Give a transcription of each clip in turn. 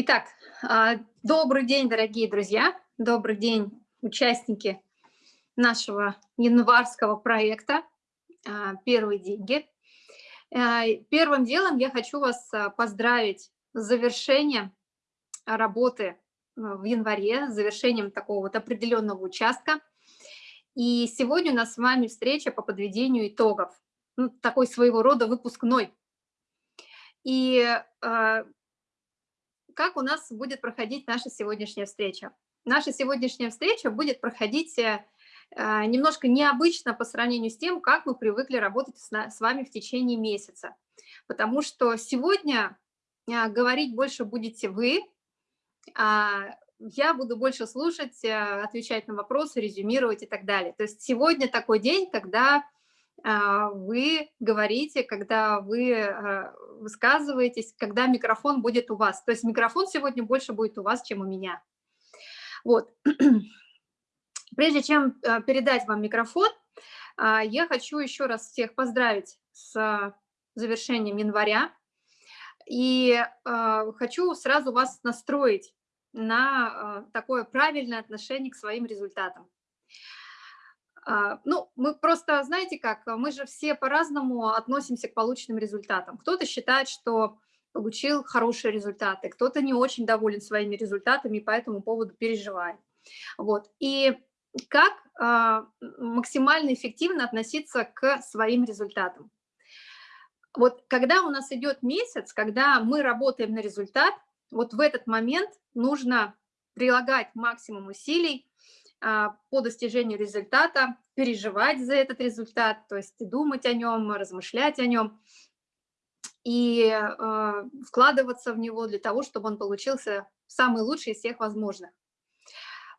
Итак, а, добрый день, дорогие друзья, добрый день, участники нашего январского проекта а, «Первые деньги». А, первым делом я хочу вас поздравить с завершением работы в январе, с завершением такого вот определенного участка. И сегодня у нас с вами встреча по подведению итогов, ну, такой своего рода выпускной. И как у нас будет проходить наша сегодняшняя встреча. Наша сегодняшняя встреча будет проходить э, э, немножко необычно по сравнению с тем, как мы привыкли работать с вами в течение месяца. Потому что сегодня э, говорить больше будете вы, а я буду больше слушать, отвечать на вопросы, резюмировать и так далее. То есть сегодня такой день, когда вы говорите, когда вы а, высказываетесь, когда микрофон будет у вас. То есть микрофон сегодня больше будет у вас, чем у меня. Вот. Прежде чем а, передать вам микрофон, я хочу еще раз всех поздравить с завершением января. И хочу сразу вас настроить на такое правильное отношение к своим результатам. А, ну, мы просто, знаете как, мы же все по-разному относимся к полученным результатам. Кто-то считает, что получил хорошие результаты, кто-то не очень доволен своими результатами и по этому поводу переживает. Вот. И как э, максимально эффективно относиться к своим результатам. Вот когда у нас идет месяц, когда мы работаем на результат, вот в этот момент нужно прилагать максимум усилий а, по достижению результата, переживать за этот результат, то есть думать о нем, размышлять о нем и э, вкладываться в него для того, чтобы он получился самый лучший из всех возможных.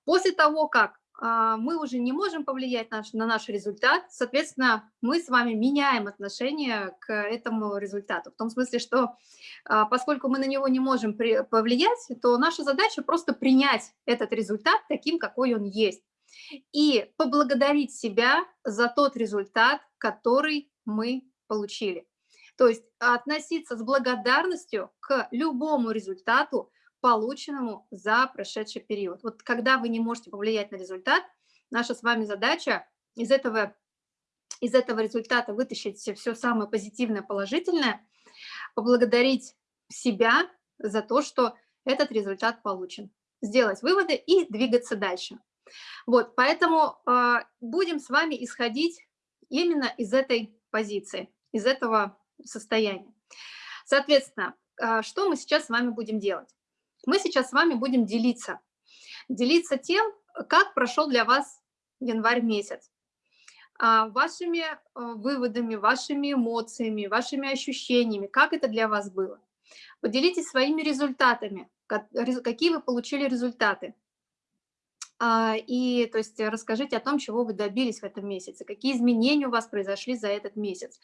После того, как мы уже не можем повлиять наш, на наш результат, соответственно, мы с вами меняем отношение к этому результату. В том смысле, что э, поскольку мы на него не можем при, повлиять, то наша задача просто принять этот результат таким, какой он есть. И поблагодарить себя за тот результат, который мы получили. То есть относиться с благодарностью к любому результату, полученному за прошедший период. Вот когда вы не можете повлиять на результат, наша с вами задача из этого, из этого результата вытащить все самое позитивное, положительное, поблагодарить себя за то, что этот результат получен, сделать выводы и двигаться дальше. Вот, поэтому э, будем с вами исходить именно из этой позиции, из этого состояния. Соответственно, э, что мы сейчас с вами будем делать? Мы сейчас с вами будем делиться. Делиться тем, как прошел для вас январь месяц. Э, вашими э, выводами, вашими эмоциями, вашими ощущениями, как это для вас было. Поделитесь своими результатами, какие вы получили результаты. А, и то есть расскажите о том, чего вы добились в этом месяце, какие изменения у вас произошли за этот месяц,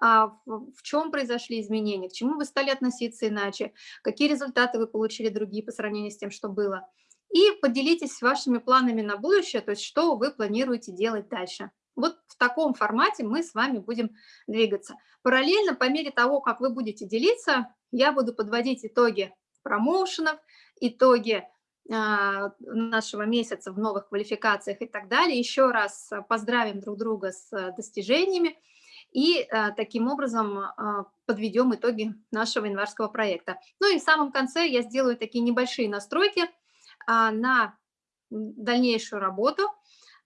а, в чем произошли изменения, к чему вы стали относиться иначе, какие результаты вы получили другие по сравнению с тем, что было. И поделитесь вашими планами на будущее, то есть что вы планируете делать дальше. Вот в таком формате мы с вами будем двигаться. Параллельно, по мере того, как вы будете делиться, я буду подводить итоги промоушенов, итоги нашего месяца в новых квалификациях и так далее. Еще раз поздравим друг друга с достижениями и а, таким образом а, подведем итоги нашего январского проекта. Ну и в самом конце я сделаю такие небольшие настройки на дальнейшую работу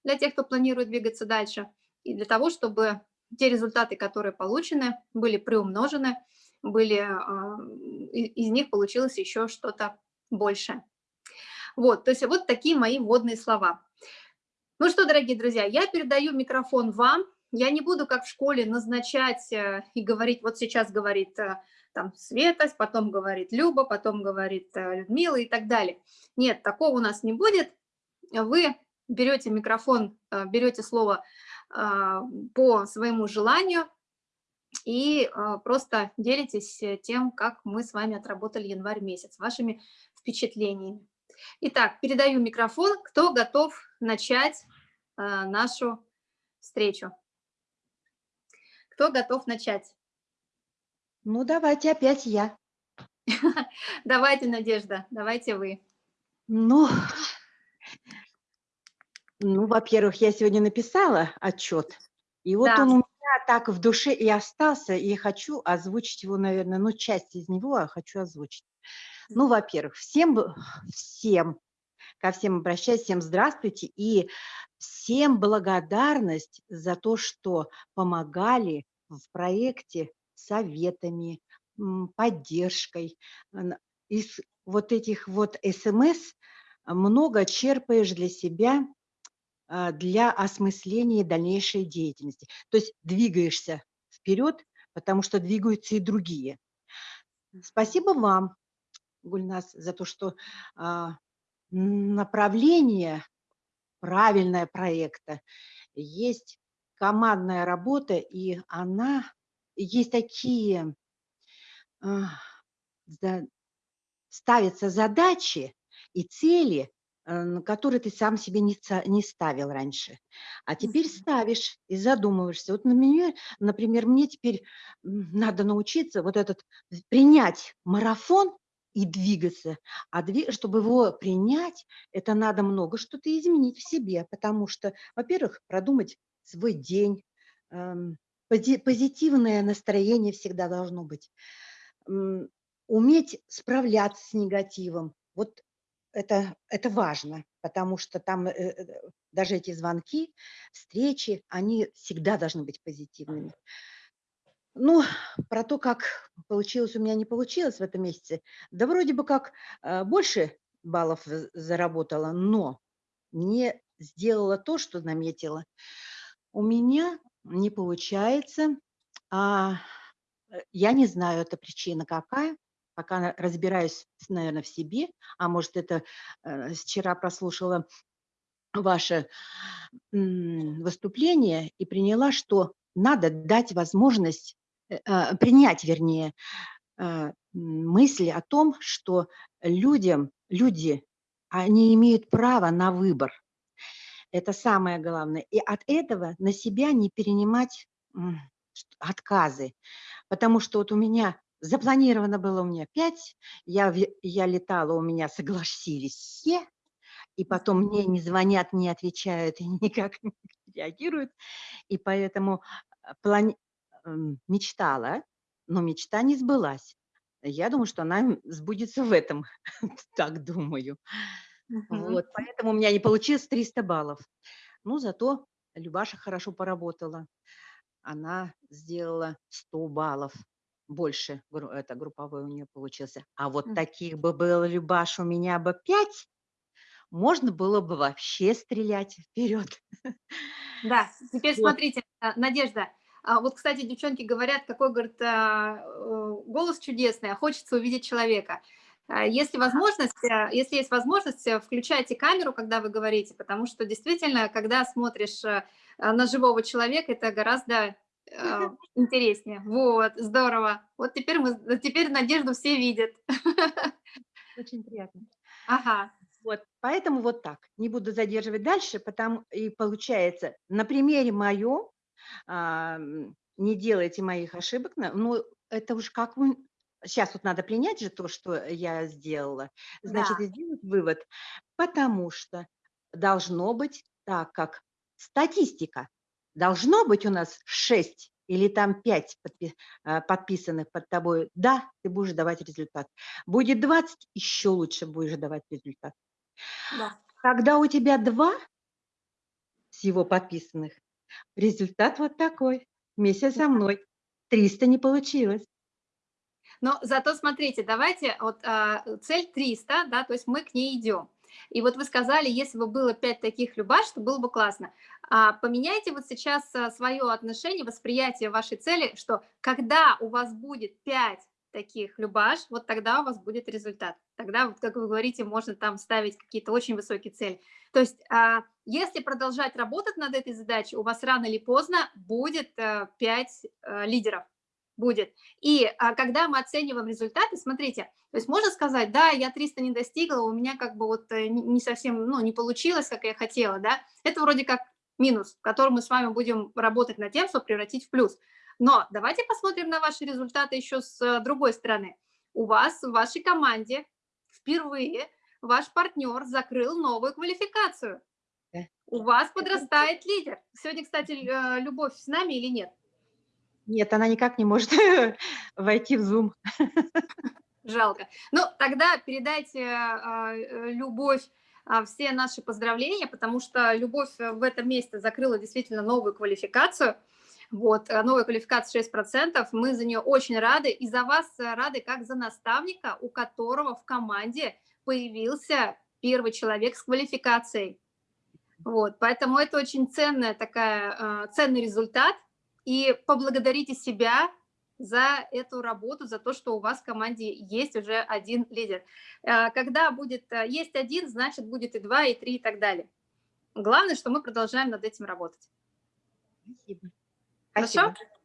для тех, кто планирует двигаться дальше, и для того, чтобы те результаты, которые получены, были приумножены, были, из них получилось еще что-то большее. Вот, то есть вот такие мои вводные слова. Ну что, дорогие друзья, я передаю микрофон вам. Я не буду, как в школе, назначать э, и говорить, вот сейчас говорит э, там Света, потом говорит Люба, потом говорит э, Людмила и так далее. Нет, такого у нас не будет. Вы берете микрофон, берете слово по своему желанию и просто делитесь тем, как мы с вами отработали январь месяц, вашими впечатлениями. Итак, передаю микрофон. Кто готов начать э, нашу встречу? Кто готов начать? Ну, давайте опять я. Давайте, Надежда, давайте вы. Ну, ну во-первых, я сегодня написала отчет, и вот да. он у меня так в душе и остался, и хочу озвучить его, наверное, ну, часть из него я хочу озвучить. Ну, во-первых, всем, всем, ко всем обращаюсь, всем здравствуйте, и всем благодарность за то, что помогали в проекте советами, поддержкой. Из вот этих вот СМС много черпаешь для себя, а, для осмысления дальнейшей деятельности. То есть двигаешься вперед, потому что двигаются и другие. Спасибо вам, Гульнас, за то, что а, направление правильное проекта, есть командная работа, и она, есть такие, а, ставятся задачи и цели, э, которые ты сам себе не, не ставил раньше. А теперь ставишь и задумываешься. Вот, например, например, мне теперь надо научиться вот этот, принять марафон и двигаться. А чтобы его принять, это надо много что-то изменить в себе, потому что, во-первых, продумать свой день, эм, позитивное настроение всегда должно быть уметь справляться с негативом. Вот это, это важно, потому что там э, э, даже эти звонки, встречи, они всегда должны быть позитивными. Ну, про то, как получилось у меня, не получилось в этом месяце, да вроде бы как э, больше баллов заработала, но не сделала то, что наметила. У меня не получается, а я не знаю, это причина какая, пока разбираюсь, наверное, в себе, а может, это э, вчера прослушала ваше выступление и приняла, что надо дать возможность, э, принять, вернее, э, мысли о том, что людям, люди, они имеют право на выбор. Это самое главное. И от этого на себя не перенимать отказы. Потому что вот у меня Запланировано было у меня 5, я, я летала, у меня согласились все, и потом мне не звонят, не отвечают и никак не реагируют. И поэтому а, плани... Мечтала, но мечта не сбылась. Я думаю, что она сбудется в этом, так думаю. Вот, поэтому у меня не получилось 300 баллов. Ну, зато Любаша хорошо поработала. Она сделала 100 баллов больше это групповой у нее получился. А вот таких бы было, Любаш, у меня бы пять, можно было бы вообще стрелять вперед. Да, теперь вот. смотрите, а, Надежда, а вот, кстати, девчонки говорят, какой, говорит, а, э, голос чудесный, а хочется увидеть человека. Если возможность, если есть возможность, э, включайте камеру, когда вы говорите, потому что действительно, когда смотришь э, на живого человека, это гораздо а, интереснее. Вот, здорово. Вот теперь, мы, теперь Надежду все видят. Очень приятно. Ага. Вот, поэтому вот так. Не буду задерживать дальше, потому и получается, на примере моем, а, не делайте моих ошибок, ну, это уж как вы... Сейчас вот надо принять же то, что я сделала. Значит, да. сделать вывод, потому что должно быть так, как статистика должно быть у нас 6 или там 5 подпи а, подписанных под тобой, да, ты будешь давать результат. Будет 20, еще лучше будешь давать результат. Да. Когда у тебя 2 всего подписанных, результат вот такой. Вместе со мной. 300 не получилось. Но зато смотрите, давайте, вот а, цель 300, да, то есть мы к ней идем. И вот вы сказали, если бы было 5 таких любаш, то было бы классно. А, поменяйте вот сейчас а, свое отношение, восприятие вашей цели, что когда у вас будет 5 таких любаш, вот тогда у вас будет результат. Тогда, вот, как вы говорите, можно там ставить какие-то очень высокие цели. То есть, а, если продолжать работать над этой задачей, у вас рано или поздно будет 5 лидеров будет. И а, когда мы оцениваем результаты, смотрите, то есть можно сказать, да, я 300 не достигла, у меня как бы вот э, не совсем, ну, не получилось, как я хотела, да, это вроде как минус, который мы с вами будем работать над тем, чтобы превратить в плюс. Но давайте посмотрим на ваши результаты еще с э, другой стороны. у вас в вашей команде впервые ваш партнер закрыл новую квалификацию. У вас подрастает лидер. Сегодня, кстати, э, Любовь с нами или нет? Нет, она никак не может войти в Zoom. Жалко. Ну, тогда передайте э, Любовь все наши поздравления, потому что Любовь в этом месяце закрыла действительно новую квалификацию. Вот, э, новая квалификация 6%, мы за нее очень рады, и за вас рады, как за наставника, у которого в команде появился первый человек с квалификацией. Вот, поэтому это очень ценная такая, э, ценный результат, и поблагодарите себя за эту работу, за то, что у вас в команде есть уже один лидер. Э, когда будет, э, есть один, значит будет и два, и три, и так далее. Главное, что мы продолжаем над этим работать. Спасибо. Хорошо? Спасибо.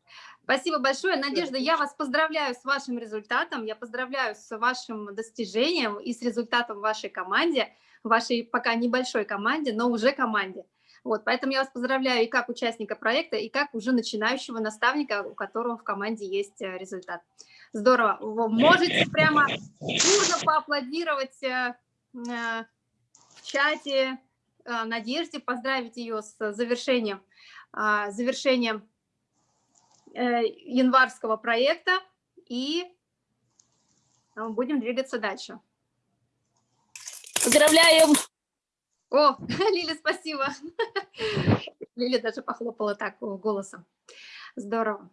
Спасибо большое. Надежда, я вас поздравляю с вашим результатом, я поздравляю с вашим достижением и с результатом вашей команде, вашей пока небольшой команде, но уже команде. Вот, поэтому я вас поздравляю и как участника проекта, и как уже начинающего наставника, у которого в команде есть э, результат. Здорово. Вы можете прямо бурно поаплодировать э, э, в чате Надежде, поздравить ее с завершением, завершением январского проекта, и будем двигаться дальше. Поздравляем! О, Лиля, спасибо. Лиля даже похлопала так голосом. Здорово.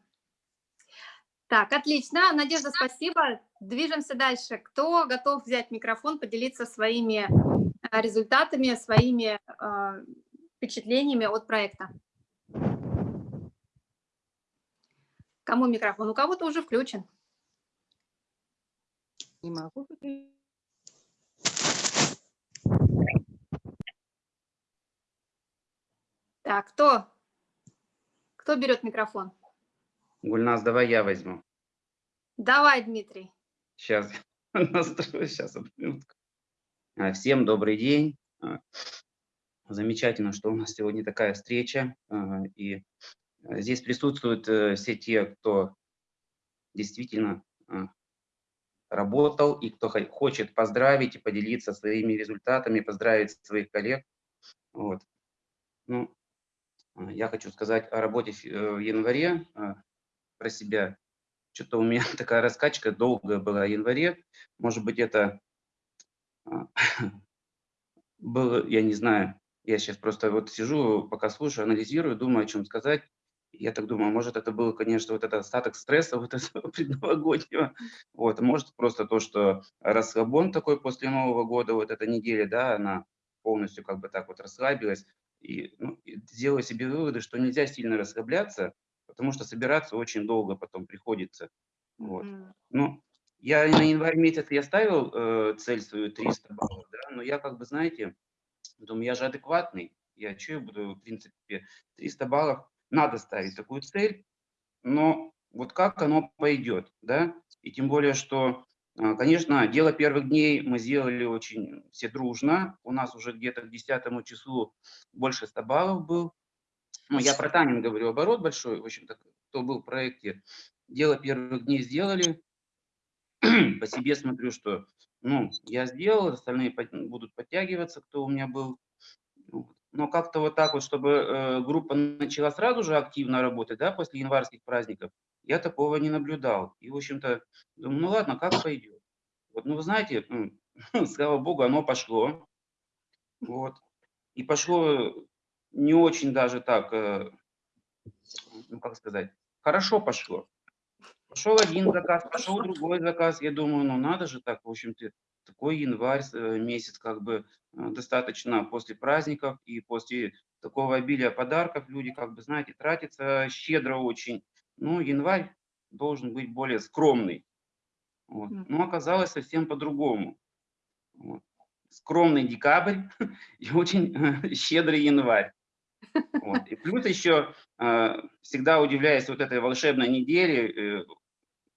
Так, отлично. Надежда, спасибо. Движемся дальше. Кто готов взять микрофон, поделиться своими э, результатами, своими э, впечатлениями от проекта? Кому микрофон? У кого-то уже включен. Не могу. Так, кто? Кто берет микрофон? Гульнас, давай я возьму. Давай, Дмитрий. Сейчас настрою, сейчас минутку. А, всем добрый день. А, замечательно, что у нас сегодня такая встреча. А, и здесь присутствуют э, все те, кто действительно работал и кто хочет поздравить и поделиться своими результатами, поздравить своих коллег. Вот. Ну, а, я хочу сказать о работе э, в январе, а, про себя. Что-то у меня такая раскачка долгая была в январе. Может быть, это а, было, я не знаю, я сейчас просто вот сижу, пока слушаю, анализирую, думаю, о чем сказать. Я так думаю, может, это был, конечно, вот этот остаток стресса вот этого предновогоднего. Вот, может, просто то, что расслабон такой после Нового года, вот эта неделя, да, она полностью как бы так вот расслабилась и, ну, делаю себе выводы, что нельзя сильно расслабляться, потому что собираться очень долго потом приходится. Вот. Mm -hmm. Ну, я на январь месяц я ставил э, цель свою 300 баллов, да, но я как бы, знаете, думаю, я же адекватный, я что я буду, в принципе, 300 баллов, надо ставить такую цель, но вот как оно пойдет, да, и тем более, что а, конечно, дело первых дней мы сделали очень все дружно. У нас уже где-то к 10 числу больше 100 баллов был. Ну, я про Танин говорю, оборот большой, в общем-то, кто был в проекте. Дело первых дней сделали. По себе смотрю, что ну, я сделал, остальные будут подтягиваться, кто у меня был. Но как-то вот так вот, чтобы э, группа начала сразу же активно работать, да, после январских праздников, я такого не наблюдал. И, в общем-то, думаю, ну ладно, как пойдет. Вот, ну, вы знаете, слава богу, оно пошло. Вот. И пошло не очень даже так, э, ну, как сказать, хорошо пошло. Пошел один заказ, пошел другой заказ. Я думаю, ну надо же так, в общем-то, такой январь э, месяц, как бы э, достаточно после праздников и после такого обилия подарков люди, как бы, знаете, тратятся щедро очень. Ну, январь должен быть более скромный. Вот. Но оказалось совсем по-другому. Вот. Скромный декабрь и очень э, щедрый январь. Вот. И плюс еще всегда удивляюсь вот этой волшебной неделе,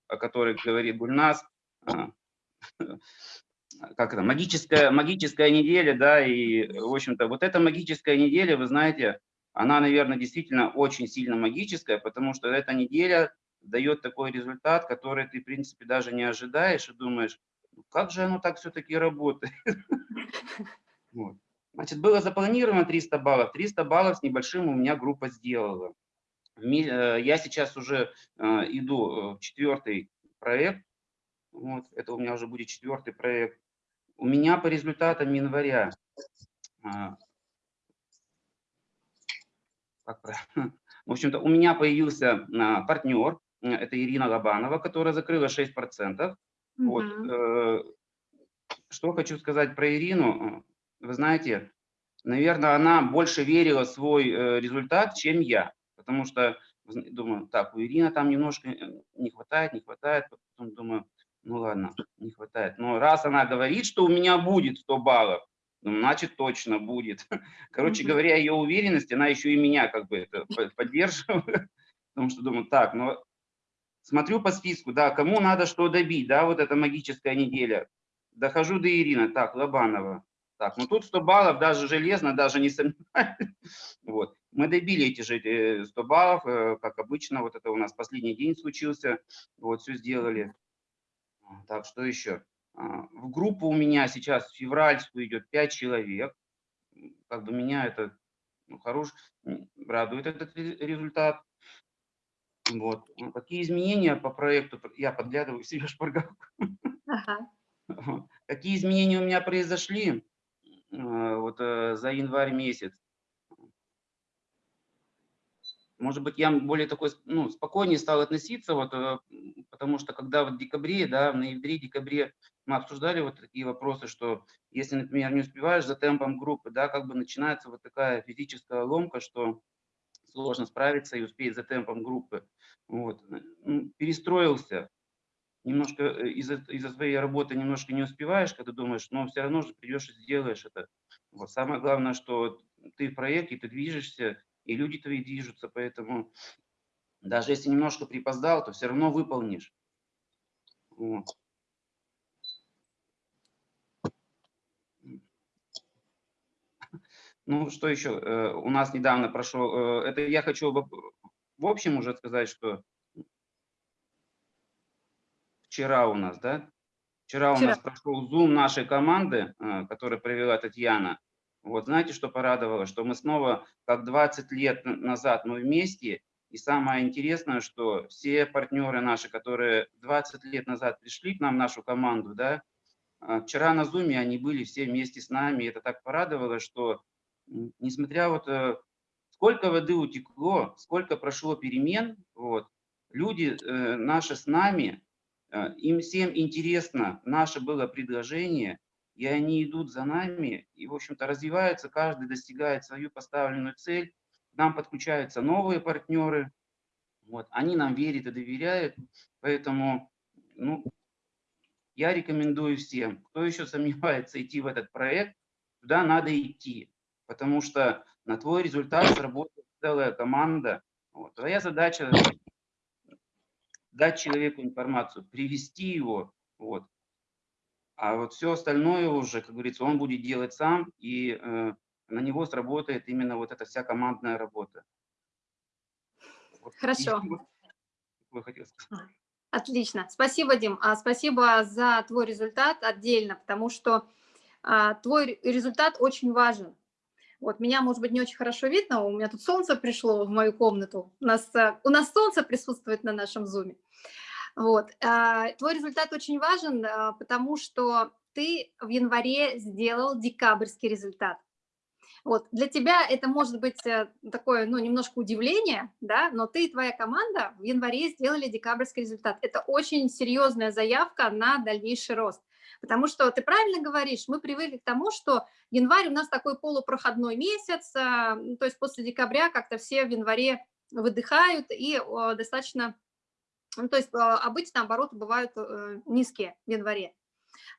о которой говорит Гульнас, как это, магическая, магическая неделя, да, и, в общем-то, вот эта магическая неделя, вы знаете, она, наверное, действительно очень сильно магическая, потому что эта неделя дает такой результат, который ты, в принципе, даже не ожидаешь и думаешь, «Ну, как же оно так все-таки работает. Значит, было запланировано 300 баллов. 300 баллов с небольшим у меня группа сделала. Э, я сейчас уже э, иду э, в четвертый проект. Вот, это у меня уже будет четвертый проект. У меня по результатам января правильно? В общем-то, у меня появился партнер, это Ирина Лобанова, которая закрыла 6%. Mm -hmm. Вот. Что хочу сказать про Ирину. Вы знаете, наверное, она больше верила в свой результат, чем я. Потому что думаю, так, у Ирины там немножко не хватает, не хватает. Потом думаю, ну ладно, не хватает. Но раз она говорит, что у меня будет 100 баллов, ну, значит, точно будет. Короче говоря, ее уверенность, она еще и меня как бы это поддерживает. Потому что думаю, так, ну, смотрю по списку, да, кому надо что добить, да, вот эта магическая неделя. Дохожу до Ирины, так, Лобанова. Так, ну тут 100 баллов, даже железно, даже не сомневаюсь. Вот. Мы добили эти же 100 баллов, э, как обычно, вот это у нас последний день случился, вот, все сделали. Так, что еще? А, в группу у меня сейчас в февральскую идет 5 человек. Как бы меня это ну, хорош, радует этот результат. Вот. Ну, какие изменения по проекту? Я подглядываю себе шпаргалку. Ага. Какие изменения у меня произошли а, вот, э, за январь месяц? Может быть, я более такой, ну, спокойнее стал относиться, вот, э, потому что когда вот в декабре, да, в ноябре-декабре мы обсуждали вот такие вопросы, что если, например, не успеваешь за темпом группы, да, как бы начинается вот такая физическая ломка, что сложно справиться и успеть за темпом группы. Вот. Перестроился, немножко э, из-за из своей работы немножко не успеваешь, когда думаешь, но все равно же придешь и сделаешь это. Вот. Самое главное, что ты в проекте, ты движешься, и люди твои движутся, поэтому даже если немножко припоздал, то все равно выполнишь. Вот. Ну, что еще? Э, у нас недавно прошел, э, это я хочу в общем уже сказать, что вчера у нас, да? Вчера, вчера. у нас прошел Zoom нашей команды, э, который провела Татьяна. Вот знаете, что порадовало? Что мы снова, как 20 лет назад, мы вместе. И самое интересное, что все партнеры наши, которые 20 лет назад пришли к нам, нашу команду, да, а, вчера на Зуме они были все вместе с нами. И это так порадовало, что несмотря вот э, сколько воды утекло, сколько прошло перемен, вот, люди э, наши с нами, э, им всем интересно наше было предложение, и они идут за нами, и, в общем-то, развиваются, каждый достигает свою поставленную цель, к нам подключаются новые партнеры, вот, они нам верят и доверяют, поэтому, ну, я рекомендую всем, кто еще сомневается идти в этот проект, туда надо идти, потому что на твой результат сработает целая команда. Вот. Твоя задача дать человеку информацию, привести его, вот, а вот все остальное уже, как говорится, он будет делать сам, и э, на него сработает именно вот эта вся командная работа. Вот. Хорошо. Вы хотели сказать. Отлично. Спасибо, Дим. А, спасибо за твой результат отдельно, потому что а, твой результат очень важен. Вот меня, может быть, не очень хорошо видно, у меня тут солнце пришло в мою комнату. У нас, а, у нас солнце присутствует на нашем зуме. Вот. А, твой результат очень важен, а, потому что ты в январе сделал декабрьский результат. Вот. Для тебя это может быть э, такое, ну, немножко удивление, да, но ты и твоя команда в январе сделали декабрьский результат. Это очень серьезная заявка на дальнейший рост. Потому что ты правильно говоришь, мы привыкли к тому, что январь у нас такой полупроходной месяц, а, то есть после декабря как-то все в январе выдыхают и достаточно ну, то есть а, обычно обороты бывают э, низкие в январе.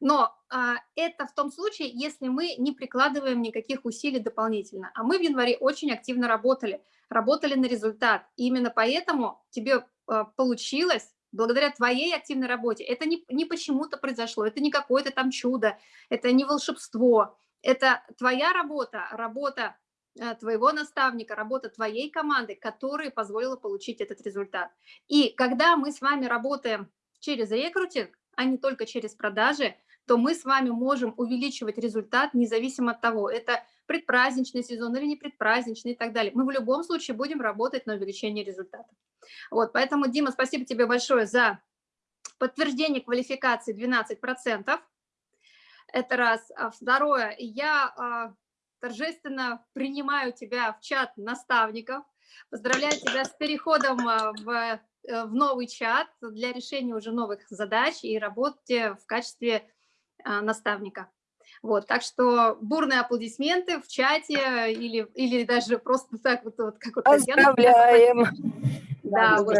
Но а, это в том случае, если мы не прикладываем никаких усилий дополнительно. А мы в январе очень активно работали, работали на результат. И именно поэтому тебе а, получилось, благодаря твоей активной работе, это не, не почему-то произошло, это не какое-то там чудо, это не волшебство, это твоя работа, работа твоего наставника, работа твоей команды, которая позволила получить этот результат. И когда мы с вами работаем через рекрутинг, а не только через продажи, то мы с вами можем увеличивать результат независимо от того, это предпраздничный сезон или не предпраздничный и так далее. Мы в любом случае будем работать на увеличение результата. Вот, поэтому, Дима, спасибо тебе большое за подтверждение квалификации 12%. Это раз. А второе, я а, торжественно принимаю тебя в чат наставников. Поздравляю тебя с переходом а, в, э, в новый чат для решения уже новых задач и работе в качестве а, наставника. Вот, так что бурные аплодисменты в чате или, или даже просто так вот, вот как вот Поздравляем! Да, вот.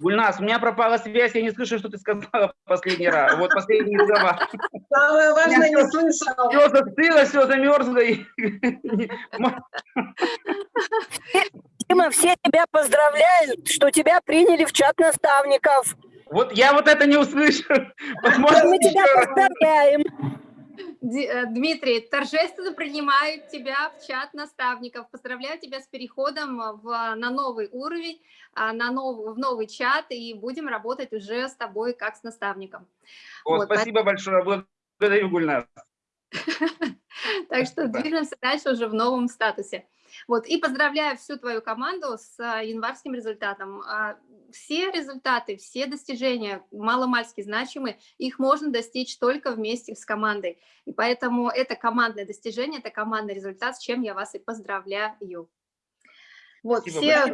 Гульнас, у меня пропала связь, я не слышу, что ты сказала последний раз. Вот последний слова. Самое важное не слышал. Все застыло, все замерзло. Дима, все тебя поздравляют, что тебя приняли в чат наставников. Вот я вот это не услышал. Мы тебя поздравляем. Э, Дмитрий, торжественно принимаю тебя в чат наставников. Поздравляю тебя с переходом в, на новый уровень, а, на новый, в новый чат, и будем работать уже с тобой как с наставником. О, вот, спасибо так... большое, благодарю, Гульнас. Так что движемся дальше уже в новом статусе. Вот, и поздравляю всю твою команду с а, январским результатом. А, все результаты, все достижения маломальски значимы, их можно достичь только вместе с командой. И поэтому это командное достижение, это командный результат, с чем я вас и поздравляю. Вот, все...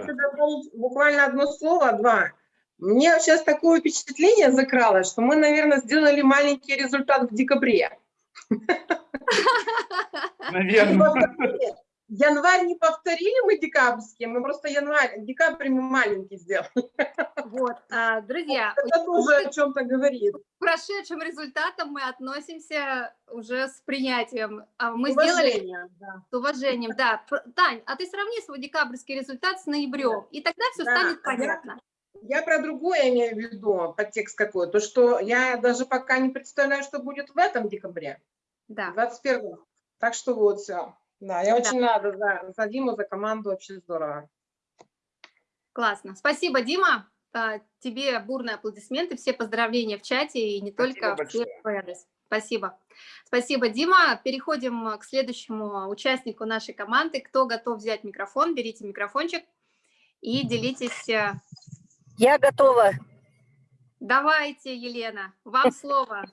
Буквально одно слово, два. Мне сейчас такое впечатление закралось, что мы, наверное, сделали маленький результат в декабре. Наверное. Январь не повторили мы декабрьский, мы просто январь, декабрь мы маленький сделали. Вот, а, друзья. Это тоже о чем-то говорит. К прошедшим результатам мы относимся уже с принятием. А, мы уважением, сделали да. с уважением, да. Тань, а ты сравни свой декабрьский результат с ноябрем, да. и тогда все да. станет понятно. Я, я про другое имею в виду, подтекст какой, то, что я даже пока не представляю, что будет в этом декабре. Да. 21 Так что вот все. Да, я очень да. рада за, за Диму, за команду, вообще здорово. Классно. Спасибо, Дима. А, тебе бурные аплодисменты, все поздравления в чате и не Спасибо только все адрес. Спасибо. Спасибо, Дима. Переходим к следующему участнику нашей команды. Кто готов взять микрофон, берите микрофончик и делитесь. Э, я готова. Давайте, Елена, вам слово.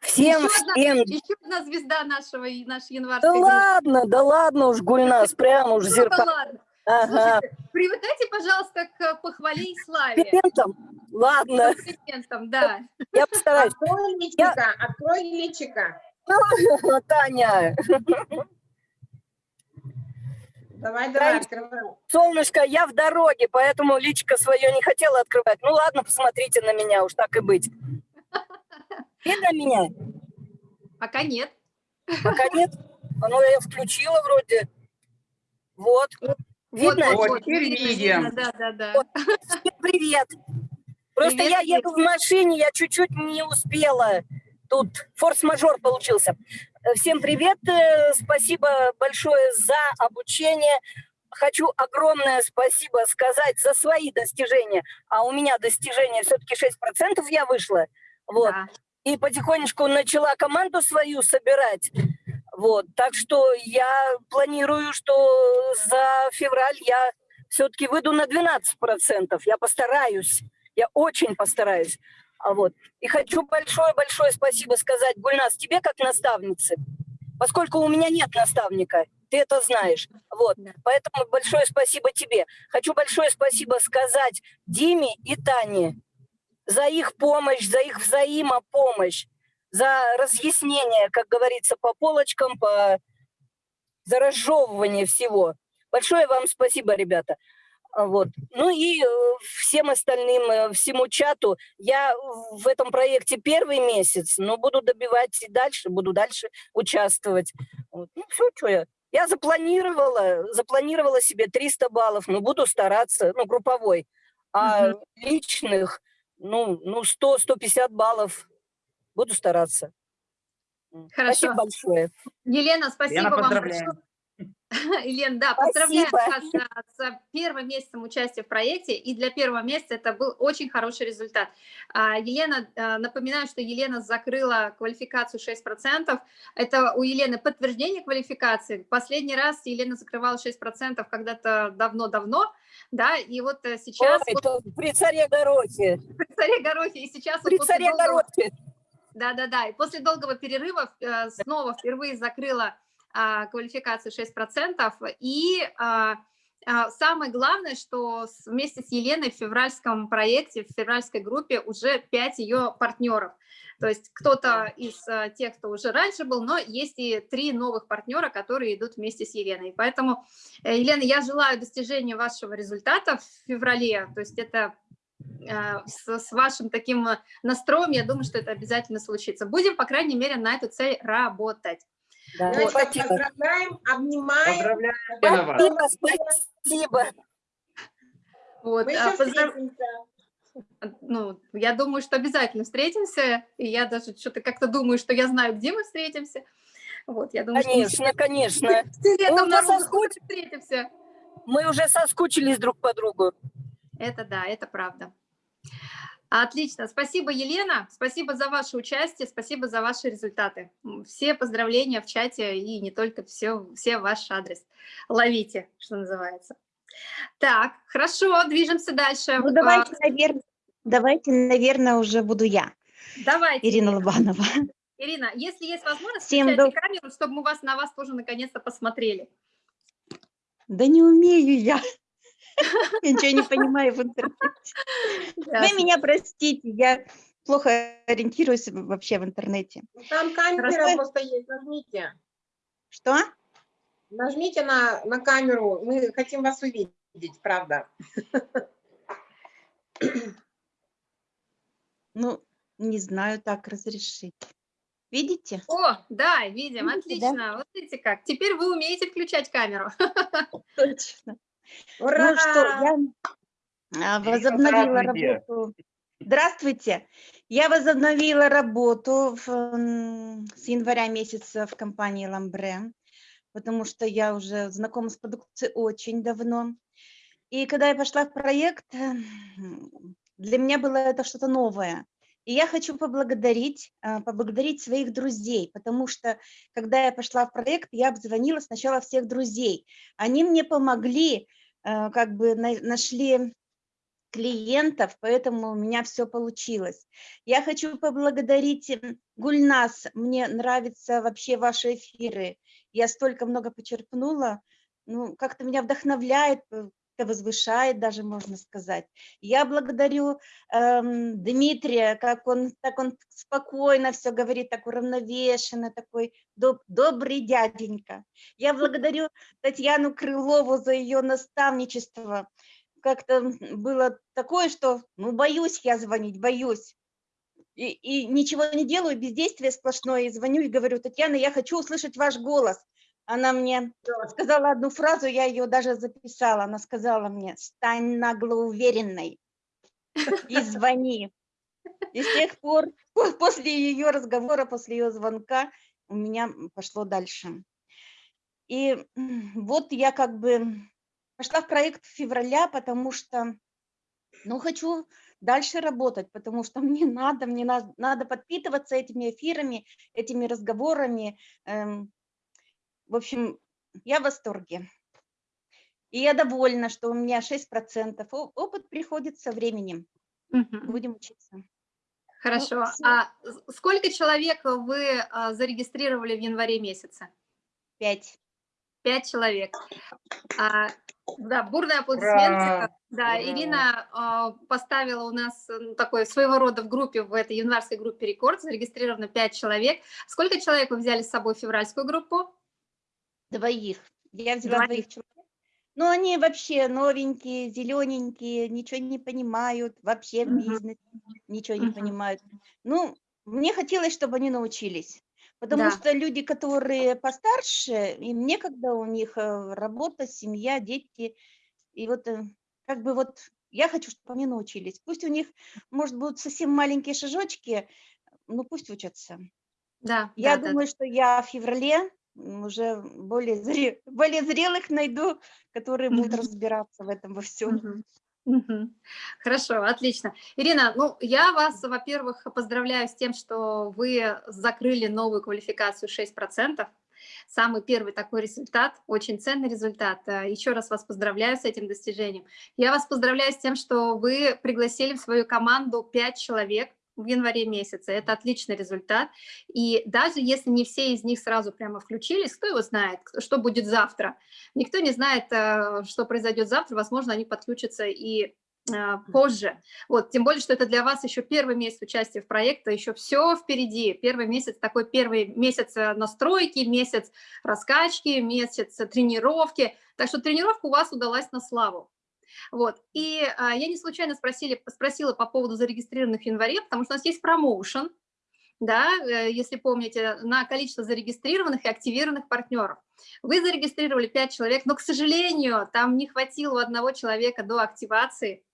Всем, еще всем. Одна, еще одна звезда нашего, нашей январской. Да ладно, да ладно уж, Гульнас, прямо уж зеркало. Ну, да ладно. Ага. Слушайте, привыкайте, пожалуйста, к похвале и славе. Комплиментам? Ладно. Комплиментам, да. Я постараюсь. Открой личика, Я... открой личика. Таня. Давай, давай, открывай. Солнышко, я в дороге, поэтому личико свое не хотела открывать. Ну ладно, посмотрите на меня, уж так и быть. Видно меня? Пока нет. Пока нет? А ну я включила вроде. Вот. Видно? Вот, вот теперь видим. Да, да, да. Вот. Всем привет. Просто привет, я еду в машине, я чуть-чуть не успела. Тут форс-мажор получился. Всем привет, э, спасибо большое за обучение. Хочу огромное спасибо сказать за свои достижения. А у меня достижения все-таки 6% я вышла. Вот. Да. И потихонечку начала команду свою собирать. Вот. Так что я планирую, что за февраль я все-таки выйду на 12%. Я постараюсь. Я очень постараюсь. А вот. И хочу большое-большое спасибо сказать, Гульнас, тебе как наставнице, поскольку у меня нет наставника, ты это знаешь. Вот. Поэтому большое спасибо тебе. Хочу большое спасибо сказать Диме и Тане за их помощь, за их взаимопомощь, за разъяснение, как говорится, по полочкам, по за разжевывание всего. Большое вам спасибо, ребята. А, вот. Ну и э, всем остальным, э, всему чату. Я в этом проекте первый месяц, но буду добивать и дальше, буду дальше участвовать. Вот. Ну все, что я. Я запланировала, запланировала себе 300 баллов, но буду стараться, ну, групповой. А угу. личных, ну, ну 100-150 баллов буду стараться. Хорошо. Спасибо большое. Елена, спасибо Елена, вам большое. Елена, да, поздравляю Спасибо. вас а, с первым месяцем участия в проекте, и для первого месяца это был очень хороший результат. А, Елена, а, напоминаю, что Елена закрыла квалификацию 6%, это у Елены подтверждение квалификации, последний раз Елена закрывала 6% когда-то давно-давно, да, и вот э, сейчас... Ой, вот при царе Горохе. при царе Горохе, и сейчас... вот При после царе долгого- Горохе. Да-да-да, и после долгого перерыва э, снова впервые закрыла квалификацию 6%. И а, а, самое главное, что вместе с Еленой в февральском проекте, в февральской группе уже 5 ее партнеров. То есть кто-то из а, тех, кто уже раньше был, но есть и три новых партнера, которые идут вместе с Еленой. Поэтому, э, Елена, я желаю достижения вашего результата в феврале. То есть это э, с, вашим таким настроем, я думаю, что это обязательно случится. Будем, по крайней мере, на эту цель работать. Да, Значит, спасибо. поздравляем, обнимаем. Вас. Спасибо, спасибо. Вот, Мы а, поздрав- ну, я думаю, что обязательно встретимся, и я даже что-то как-то думаю, что я знаю, где мы встретимся. Вот, я думаю, Конечно, конечно. что летом Мы уже соскуч- встретимся. Мы уже соскучились друг по другу. Это да, это правда. Отлично. Спасибо, Елена. Спасибо за ваше участие, спасибо за ваши результаты. Все поздравления в чате и не только, все, все ваш адрес. Ловите, что называется. Так, хорошо, движемся дальше. Ну, А, давайте, наверное, давайте, наверное, уже буду я, Давайте, Ирина Ирина. Лобанова. Ирина, если есть возможность, Всем включайте доб- камеру, чтобы мы вас, на вас тоже наконец-то посмотрели. Да не умею я. Я ничего не понимаю в интернете. Вы меня простите, я плохо ориентируюсь вообще в интернете. Там камера просто есть, нажмите. Что? Нажмите на, на камеру, мы хотим вас увидеть, правда. Ну, не знаю, так разрешить. Видите? О, да, видим, Видите, да? отлично. Вот видите как. Теперь вы умеете включать камеру. Точно. Ура! Ну что, я а, Ирина, возобновила здравствуйте. работу. Здравствуйте. Я возобновила работу в, с января месяца в компании Ламбре, потому что я уже знакома с продукцией очень давно. И когда я пошла в проект, для меня было это что-то новое. И я хочу поблагодарить, а, поблагодарить своих друзей, потому что, когда я пошла в проект, я обзвонила сначала всех друзей. Они мне помогли, э, как бы на- нашли клиентов, поэтому у меня все получилось. Я хочу поблагодарить м, Гульнас, мне нравятся вообще ваши эфиры. Я столько много почерпнула, ну, как-то меня вдохновляет, э, как-то возвышает даже, можно сказать. Я благодарю эм, Дмитрия, как он, так он спокойно все говорит, так уравновешенно, такой доб- добрый дяденька. Я благодарю Татьяну Крылову за ее наставничество. Как-то было такое, что, ну, боюсь я звонить, боюсь. И, и ничего не делаю, бездействие сплошное, и звоню и говорю, Татьяна, я хочу услышать ваш голос. Она мне сказала одну фразу, я ее даже записала. Она сказала мне, стань наглоуверенной и звони. И с тех пор, по- после ее разговора, после ее звонка, у меня пошло дальше. И вот я как бы пошла в проект февраля, потому что, ну, хочу дальше работать, потому что мне надо, мне надо, надо подпитываться этими эфирами, этими разговорами. эм, в общем, я в восторге. И я довольна, что у меня 6%. О- Опыт приходит со временем. Мгм. Будем учиться. Хорошо. всё. А сколько человек вы а, зарегистрировали в январе месяце? Пять. Пять человек. А, да, бурные аплодисменты. Ура! Да, Ура! Ирина а, поставила у нас э, ну, такой своего рода в группе, в этой январской группе рекорд, зарегистрировано пять человек. Сколько человек вы взяли с собой в февральскую группу? Двоих. Я взяла Двоих. двоих человек. Но они вообще новенькие, зелененькие, ничего не понимают, вообще в бизнесе ничего не понимают. Ну, мне хотелось, чтобы они научились. Потому Да. что люди, которые постарше, им некогда, у них э, работа, семья, дети. И вот э, как бы вот я хочу, чтобы они научились. Пусть у них, может, будут совсем маленькие шажочки, ну пусть учатся. Да, Я да, да, думаю, что я в феврале уже более, зре, более зрелых найду, которые будут Мгм. разбираться в этом во всем. Мгм. Мгм. Хорошо, отлично. Ирина, ну, я вас, во-первых, поздравляю с тем, что вы закрыли новую квалификацию 6%. Самый первый такой результат, очень ценный результат. Э, Еще раз вас поздравляю с этим достижением. Я вас поздравляю с тем, что вы пригласили в свою команду 5 человек в январе месяце. Это отличный результат. И даже если не все из них сразу прямо включились, кто его знает, что будет завтра. Никто не знает, э, что произойдет завтра. Возможно, они подключатся и а, позже. Вот, тем более, что это для вас еще первый месяц участия в проекте, еще все впереди. Первый месяц, такой первый месяц э, настройки, месяц раскачки, месяц э, тренировки. Так что тренировка у вас удалась на славу. Вот. И а, я не случайно спросили, спросила по поводу зарегистрированных в январе, потому что у нас есть промоушен, да, э, если помните, на количество зарегистрированных и активированных партнеров. Вы зарегистрировали 5 человек, но, к сожалению, там не хватило одного человека до активации.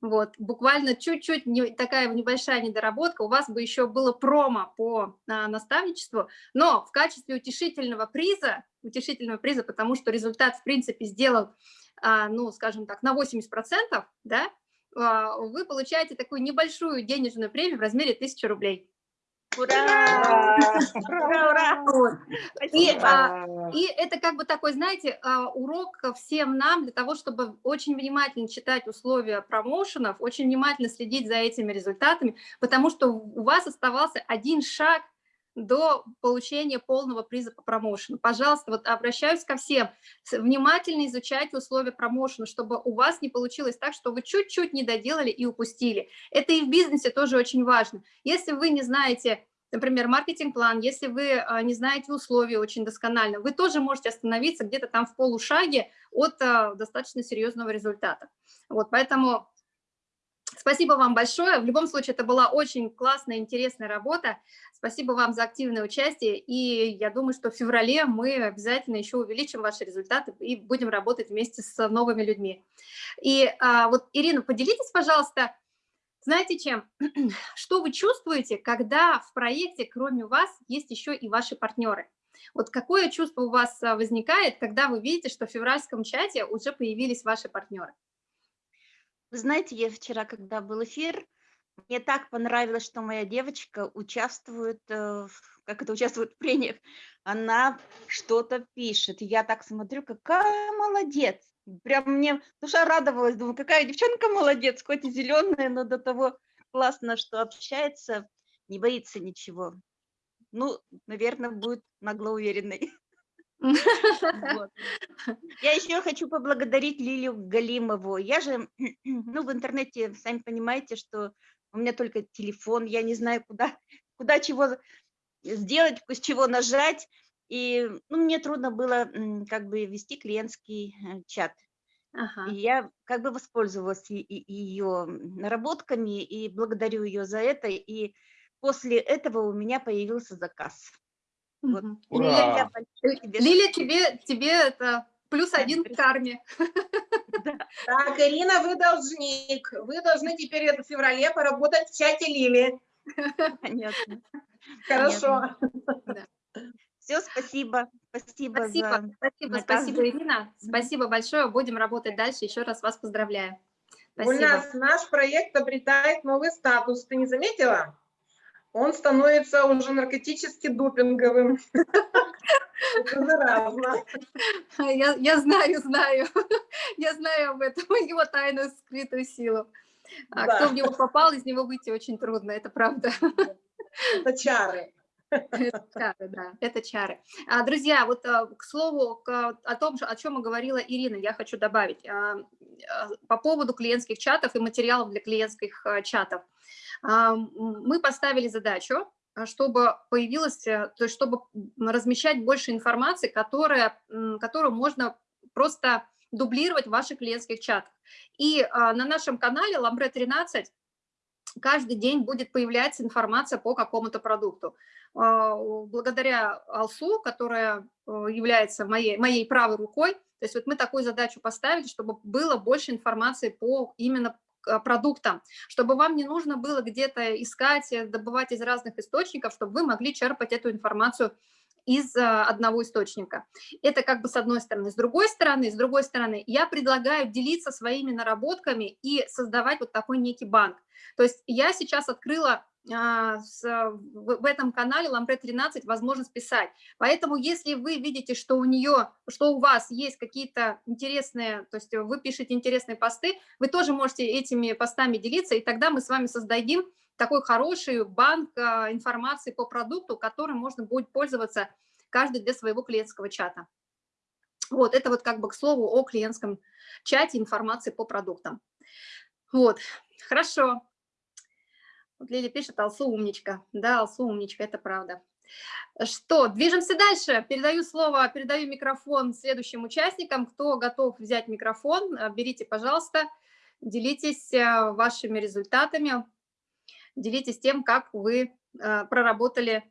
Вот, буквально чуть-чуть не- такая небольшая недоработка, у вас бы еще было промо по а, наставничеству, но в качестве утешительного приза, утешительного приза, потому что результат, в принципе, сделал, а, ну, скажем так, на 80%, да, а, вы получаете такую небольшую денежную премию в размере 1000 рублей. Ура! Ура, ура! Вот. И, а, И это как бы такой, знаете, урок всем нам для того, чтобы очень внимательно читать условия промоушенов, очень внимательно следить за этими результатами, потому что у вас оставался один шаг до получения полного приза по промоушену. Пожалуйста, вот обращаюсь ко всем, внимательно изучайте условия промоушена, чтобы у вас не получилось так, что вы чуть-чуть не доделали и упустили. Это и в бизнесе тоже очень важно. Если вы не знаете например, маркетинг-план, если вы а, не знаете условия очень досконально, вы тоже можете остановиться где-то там в полушаге от а, достаточно серьезного результата. Вот, поэтому спасибо вам большое. В любом случае, это была очень классная, интересная работа. Спасибо вам за активное участие, и я думаю, что в феврале мы обязательно еще увеличим ваши результаты и будем работать вместе с новыми людьми. И а, вот, Ирина, поделитесь, пожалуйста, знаете чем? Что вы чувствуете, когда в проекте, кроме вас, есть еще и ваши партнеры? Вот какое чувство у вас а, возникает, когда вы видите, что в февральском чате уже появились ваши партнеры? Вы знаете, я вчера, когда был эфир, мне так понравилось, что моя девочка участвует, э, как это участвует в прениях, она что-то пишет. Я так смотрю, какая молодец. Прям мне душа радовалась, думаю, какая девчонка молодец, хоть и зеленая, но до того классно, что общается, не боится ничего. Ну, наверное, будет наглоуверенной. Вот. Я еще хочу поблагодарить Лилию Галимову. Я же, ну, в интернете, сами понимаете, что у меня только телефон, я не знаю, куда, куда чего сделать, с чего нажать. И ну, мне трудно было как бы вести клиентский э, чат. Ага. И я как бы воспользовалась ее наработками и благодарю ее за это. И после этого у меня появился заказ. Вот. Ура! тебе тебе, тебе это плюс Да, один к карме. Так, Ирина, вы должник. Вы должны теперь в феврале поработать в чате Лили. понятно. Хорошо. Все, спасибо. Спасибо, Спасибо, за... спасибо, спасибо, Ирина. Спасибо большое. Будем работать дальше. Еще раз вас поздравляю. У Спасибо. нас наш проект обретает новый статус. Ты не заметила? Он становится уже наркотически допинговым. Это заразно. Я, я знаю, знаю. Я знаю об этом, его тайную скрытую силу. А Да. кто в него попал, из него выйти очень трудно, это правда. Это чары. Это чары, да, это чары. А, друзья, вот а, к слову о том, о чем и говорила Ирина, я хочу добавить а, по поводу клиентских чатов и материалов для клиентских чатов. Мы поставили задачу, чтобы появилось, э, то есть чтобы размещать больше информации, которая, которую можно просто дублировать в ваших клиентских чатах. И на нашем канале Ламбре 13 каждый день будет появляться информация по какому-то продукту. А, Благодаря Алсу, которая э, является моей, моей правой рукой, то есть вот мы такую задачу поставили, чтобы было больше информации по именно продуктам, чтобы вам не нужно было где-то искать, добывать из разных источников, чтобы вы могли черпать эту информацию из а, одного источника. Это как бы с одной стороны. С другой стороны, с другой стороны, я предлагаю делиться своими наработками и создавать вот такой некий банк. То есть я сейчас открыла а, в этом канале Лампред 13 возможность писать. Поэтому если вы видите, что у нее, что у вас есть какие-то интересные, то есть вы пишете интересные посты, вы тоже можете этими постами делиться, и тогда мы с вами создадим такой хороший банк а, информации по продукту, которым можно будет пользоваться каждый для своего клиентского чата. Вот, это вот как бы к слову о клиентском чате информации по продуктам. Вот, хорошо. Вот Лили пишет, Алсу умничка. Да, Алсу умничка, это правда. Что, движемся дальше. Передаю слово, передаю микрофон следующим участникам. Кто готов взять микрофон, э, берите, пожалуйста, делитесь э, вашими результатами, делитесь тем, как вы э, проработали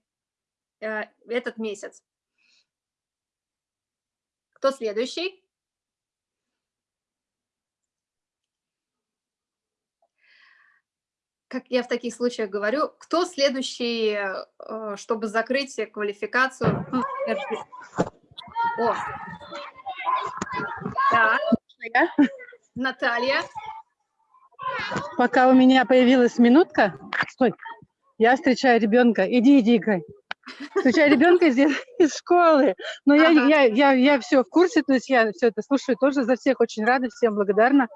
этот месяц. Кто следующий? как я в таких случаях говорю, кто следующий, э, чтобы закрыть квалификацию? О, да. Наталья. Пока у меня появилась минутка, стой, я встречаю ребенка, иди, иди, играй. Встречаю ребенка из, из школы, но ага. я, я, я, я все в курсе, то есть я все это слушаю тоже за всех, очень рада, всем благодарна.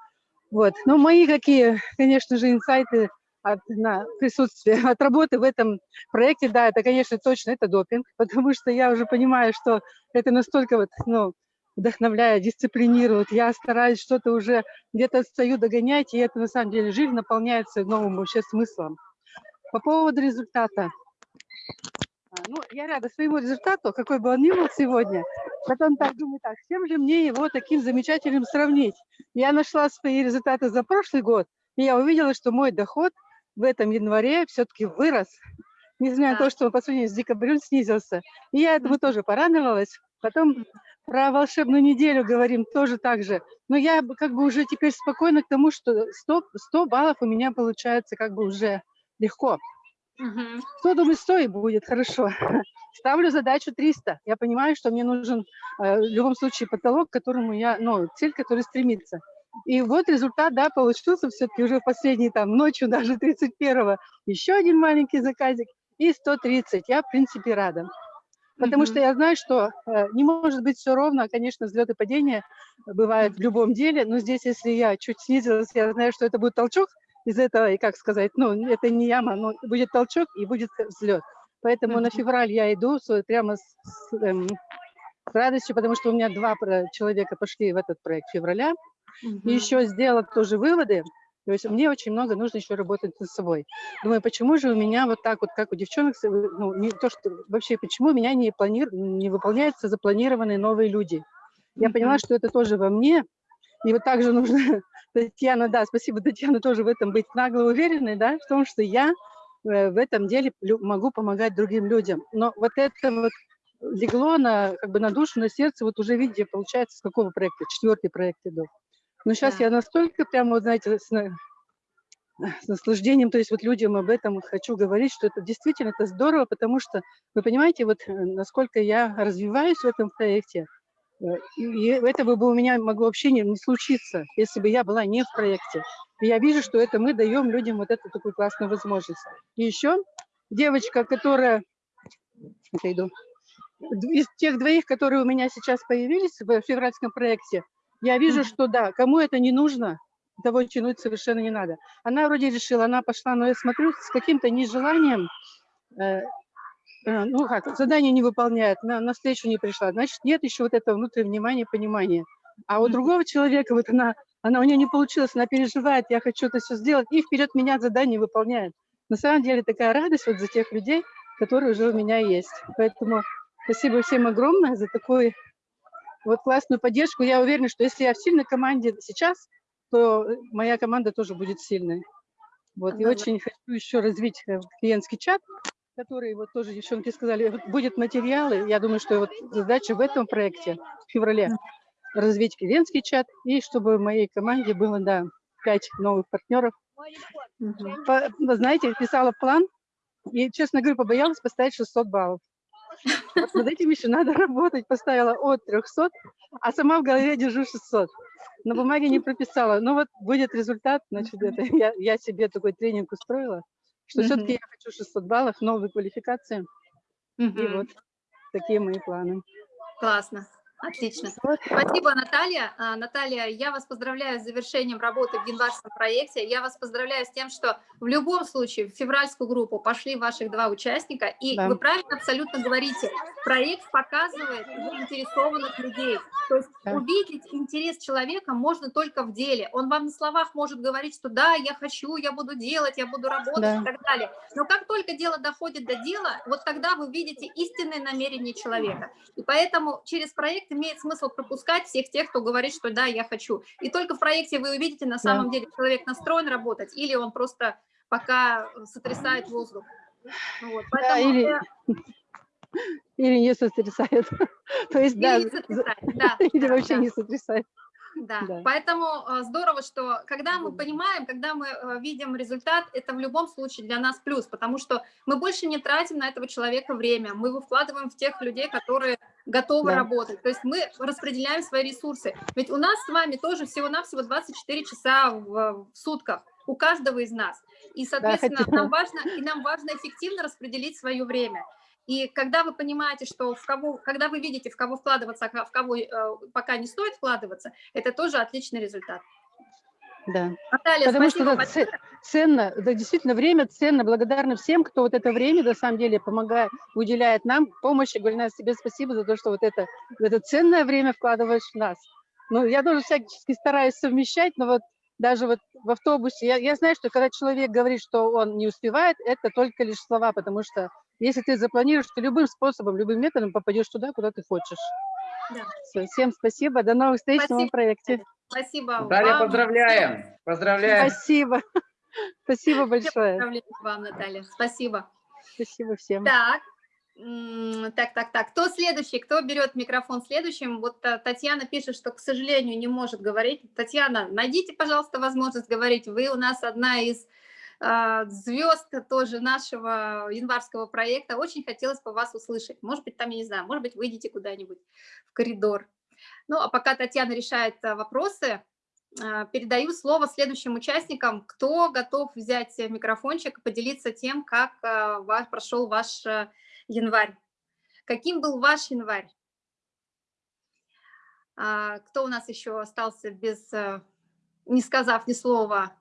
Вот. Но мои какие, конечно же, инсайты от на присутствия, от работы в этом проекте, да, это, конечно, точно, это допинг, потому что я уже понимаю, что это настолько вот, ну, вдохновляет, дисциплинирует. Я стараюсь что-то уже где-то отстаю догонять, и это на самом деле жизнь наполняется новым вообще смыслом. По поводу результата. А, ну, я рада своему результату, какой бы он ни был сегодня. Потом так думаю, так, с чем же мне его таким замечательным сравнить? Я нашла свои результаты за прошлый год, и я увидела, что мой доход в этом январе все-таки вырос, несмотря на то, что он по сравнению с декабрем снизился. И я этому тоже порадовалась. Потом про волшебную неделю говорим тоже так же. Но я как бы уже теперь спокойна к тому, что 100, 100 баллов у меня получается как бы уже легко. 100, думаю, 100 и будет, хорошо. Ставлю задачу 300. Я понимаю, что мне нужен э, в любом случае потолок, к которому я, ну, цель, который стремится. И вот результат, да, получился все-таки уже в последней там ночью, даже 31-го, еще один маленький заказик и 130. Я, в принципе, рада. Потому mm -hmm. что я знаю, что э, не может быть все ровно. Конечно, взлеты и падения бывают в любом деле, но здесь, если я чуть снизилась, я знаю, что это будет толчок из этого, и как сказать, ну, это не яма, но будет толчок и будет взлет. Поэтому mm -hmm. на февраль я иду прямо с, с, эм, с радостью, потому что у меня два человека пошли в этот проект февраля. Угу. И еще сделала тоже выводы. То есть мне очень много нужно еще работать над собой. Думаю, почему же у меня вот так вот, как у девчонок, ну, не то, что вообще, почему у меня не, плани... не выполняются запланированные новые люди. Я угу. поняла, что это тоже во мне. И вот также нужно, Татьяна, да, спасибо, Татьяна, тоже в этом быть нагло уверенной, да, в том, что я э, в этом деле могу помогать другим людям. Но вот это вот легло на, как бы на душу, на сердце, вот уже видите, получается, с какого проекта, четвертый проект иду. Но сейчас да. я настолько прямо, вот, знаете, с, с наслаждением, то есть вот людям об этом хочу говорить, что это действительно это здорово, потому что, вы понимаете, вот э, насколько я развиваюсь в этом проекте, э, и этого бы у меня могло вообще не, не случиться, если бы я была не в проекте. И я вижу, что это мы даем людям вот эту такую классную возможность. И еще девочка, которая, отойду, из тех двоих, которые у меня сейчас появились в февральском проекте, я вижу, что да, кому это не нужно, того тянуть совершенно не надо. Она вроде решила, она пошла, но я смотрю с каким-то нежеланием, э, э, ну как, задание не выполняет, на, на встречу не пришла. Значит, нет еще вот этого внутреннего внимания, понимания. А у другого человека, вот она, она у нее не получилось, она переживает, я хочу это все сделать, и вперед меня задание выполняет. На самом деле такая радость вот за тех людей, которые уже у меня есть. Поэтому спасибо всем огромное за такой вот классную поддержку. Я уверена, что если я в сильной команде сейчас, то моя команда тоже будет сильной. Вот, и очень хочу еще развить э, клиентский чат, который, вот тоже девчонки сказали, будет материалы. Я думаю, что вот задача в этом проекте в феврале развить клиентский чат, и чтобы в моей команде было, да, пять новых партнеров. По, знаете, писала план, и, честно говоря, побоялась поставить 600 баллов. Вот над этим еще надо работать. Поставила от 300, а сама в голове держу 600. На бумаге не прописала. Но вот будет результат, значит, это я, я себе такой тренинг устроила, что Мгм. все-таки я хочу 600 баллов, новую квалификацию. И Мгм. вот такие мои планы. Классно. Отлично. Спасибо, Наталья. А, Наталья, я вас поздравляю с завершением работы в январском проекте. Я вас поздравляю с тем, что в любом случае в февральскую группу пошли ваших два участника. И Да. вы правильно абсолютно говорите, проект показывает заинтересованных людей. То есть Да. увидеть интерес человека можно только в деле. Он вам на словах может говорить, что да, я хочу, я буду делать, я буду работать Да. и так далее. Но как только дело доходит до дела, вот тогда вы видите истинное намерение человека. И поэтому через проект имеет смысл пропускать всех тех, кто говорит, что да, я хочу. И только в проекте вы увидите, на самом деле человек настроен работать, или он просто пока сотрясает воздух. Вот, Да, или, э, или не сотрясает. То есть, или да, не сотрясает, да, или да, вообще да. не сотрясает. Да. Да. поэтому э, здорово, что когда мы понимаем, когда мы э, видим результат, это в любом случае для нас плюс, потому что мы больше не тратим на этого человека время, мы его вкладываем в тех людей, которые готовы Да. работать, то есть мы распределяем свои ресурсы. Ведь у нас с вами тоже всего-навсего 24 часа в, в сутках, у каждого из нас. И, соответственно, хотела- нам важно, и нам важно эффективно распределить свое время. И когда вы понимаете, что в кого, когда вы видите, в кого вкладываться, а в кого э, пока не стоит вкладываться, это тоже отличный результат. Да. Наталья, Потому что это ценно, да, действительно, время ценно. Благодарна всем, кто вот это время, на самом деле, помогает, уделяет нам помощи. Гульнас, тебе спасибо за то, что вот это, это ценное время вкладываешь в нас. Ну, я тоже всячески стараюсь совмещать, но вот даже вот в автобусе, я, я знаю, что когда человек говорит, что он не успевает, это только лишь слова, потому что если ты запланируешь, ты любым способом, любым методом попадешь туда, куда ты хочешь. Да. Всё, всем спасибо, до новых встреч в новом проекте. Спасибо Наталья, вам. поздравляем. Поздравляем. Спасибо. Спасибо большое. поздравления вам, Наталья. Спасибо. Спасибо всем. Так, так, так, так. Кто следующий? Кто берет микрофон следующим? Вот Татьяна пишет, что, к сожалению, не может говорить. Татьяна, найдите, пожалуйста, возможность говорить. Вы у нас одна из звезд тоже нашего январского проекта. Очень хотелось бы вас услышать. Может быть, там, я не знаю, может быть, выйдете куда-нибудь в коридор. Ну, а пока Татьяна решает а, вопросы, а, передаю слово следующим участникам. Кто готов взять э, микрофончик и поделиться тем, как а, ва- прошел ваш а, январь? Каким был ваш январь? А, Кто у нас еще остался без, э, не сказав ни слова?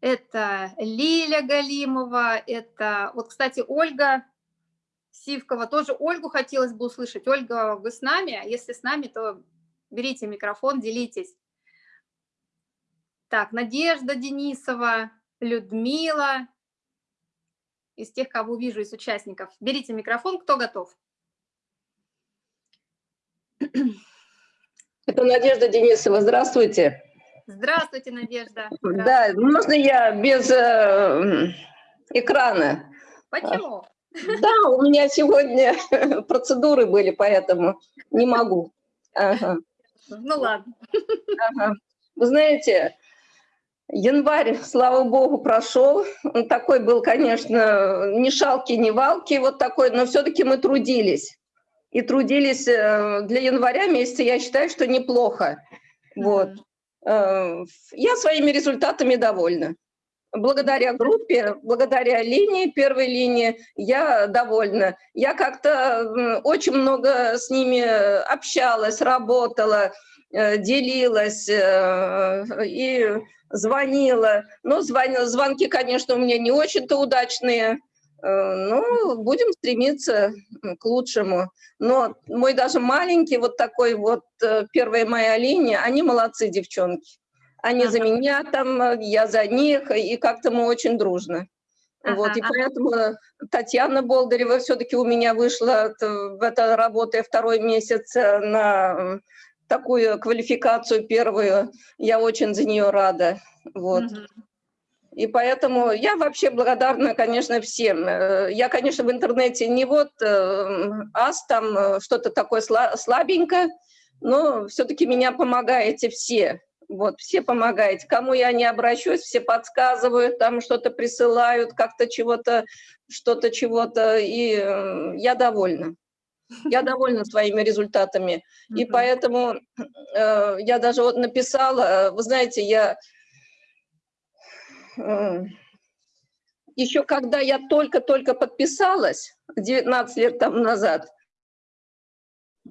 Это Лиля Галимова, это, вот, кстати, Ольга Сивкова, тоже Ольгу хотелось бы услышать. Ольга, вы с нами? А Если с нами, то берите микрофон, делитесь. Так, Надежда Денисова, Людмила, из тех, кого вижу, из участников. Берите микрофон, кто готов? Это Надежда Денисова. Здравствуйте. Здравствуйте, Надежда. Да, можно я без э, экрана? Почему? Да, у меня сегодня процедуры были, поэтому не могу. Ага, Ну ладно. ага. Вы знаете, январь, слава богу, прошел. Он такой был, конечно, ни шалки, ни валки, вот такой, но все-таки мы трудились. И трудились э, для января месяца, я считаю, что неплохо. Вот. Э, Я своими результатами довольна. Благодаря группе, благодаря линии, первой линии, я довольна. Я как-то очень много с ними общалась, работала, э, делилась э, и звонила. Но звон- звонки, конечно, у меня не очень-то удачные. Э, Но будем стремиться к лучшему. Но мой даже маленький, вот такой вот э, первая моя линия, они молодцы, девчонки. Они за Ага. меня там, э, я за них, и как-то мы очень дружно. Вот, Ага, и ага. поэтому Татьяна Болдарева все-таки у меня вышла в это работая второй месяц на такую квалификацию первую. Я очень за нее рада. Вот. Мгм. И поэтому я вообще благодарна, конечно, всем. Э, Я, конечно, в интернете не вот э, ас, там э, что-то такое сла- слабенькое, но все-таки меня помогаете все. Вот, все помогаете. Кому я не обращусь, все подсказывают, там что-то присылают, как-то чего-то, что-то чего-то, и я довольна. Я довольна своими результатами. И поэтому э, я даже вот написала, вы знаете, я еще когда я только-только подписалась, 19 лет тому назад,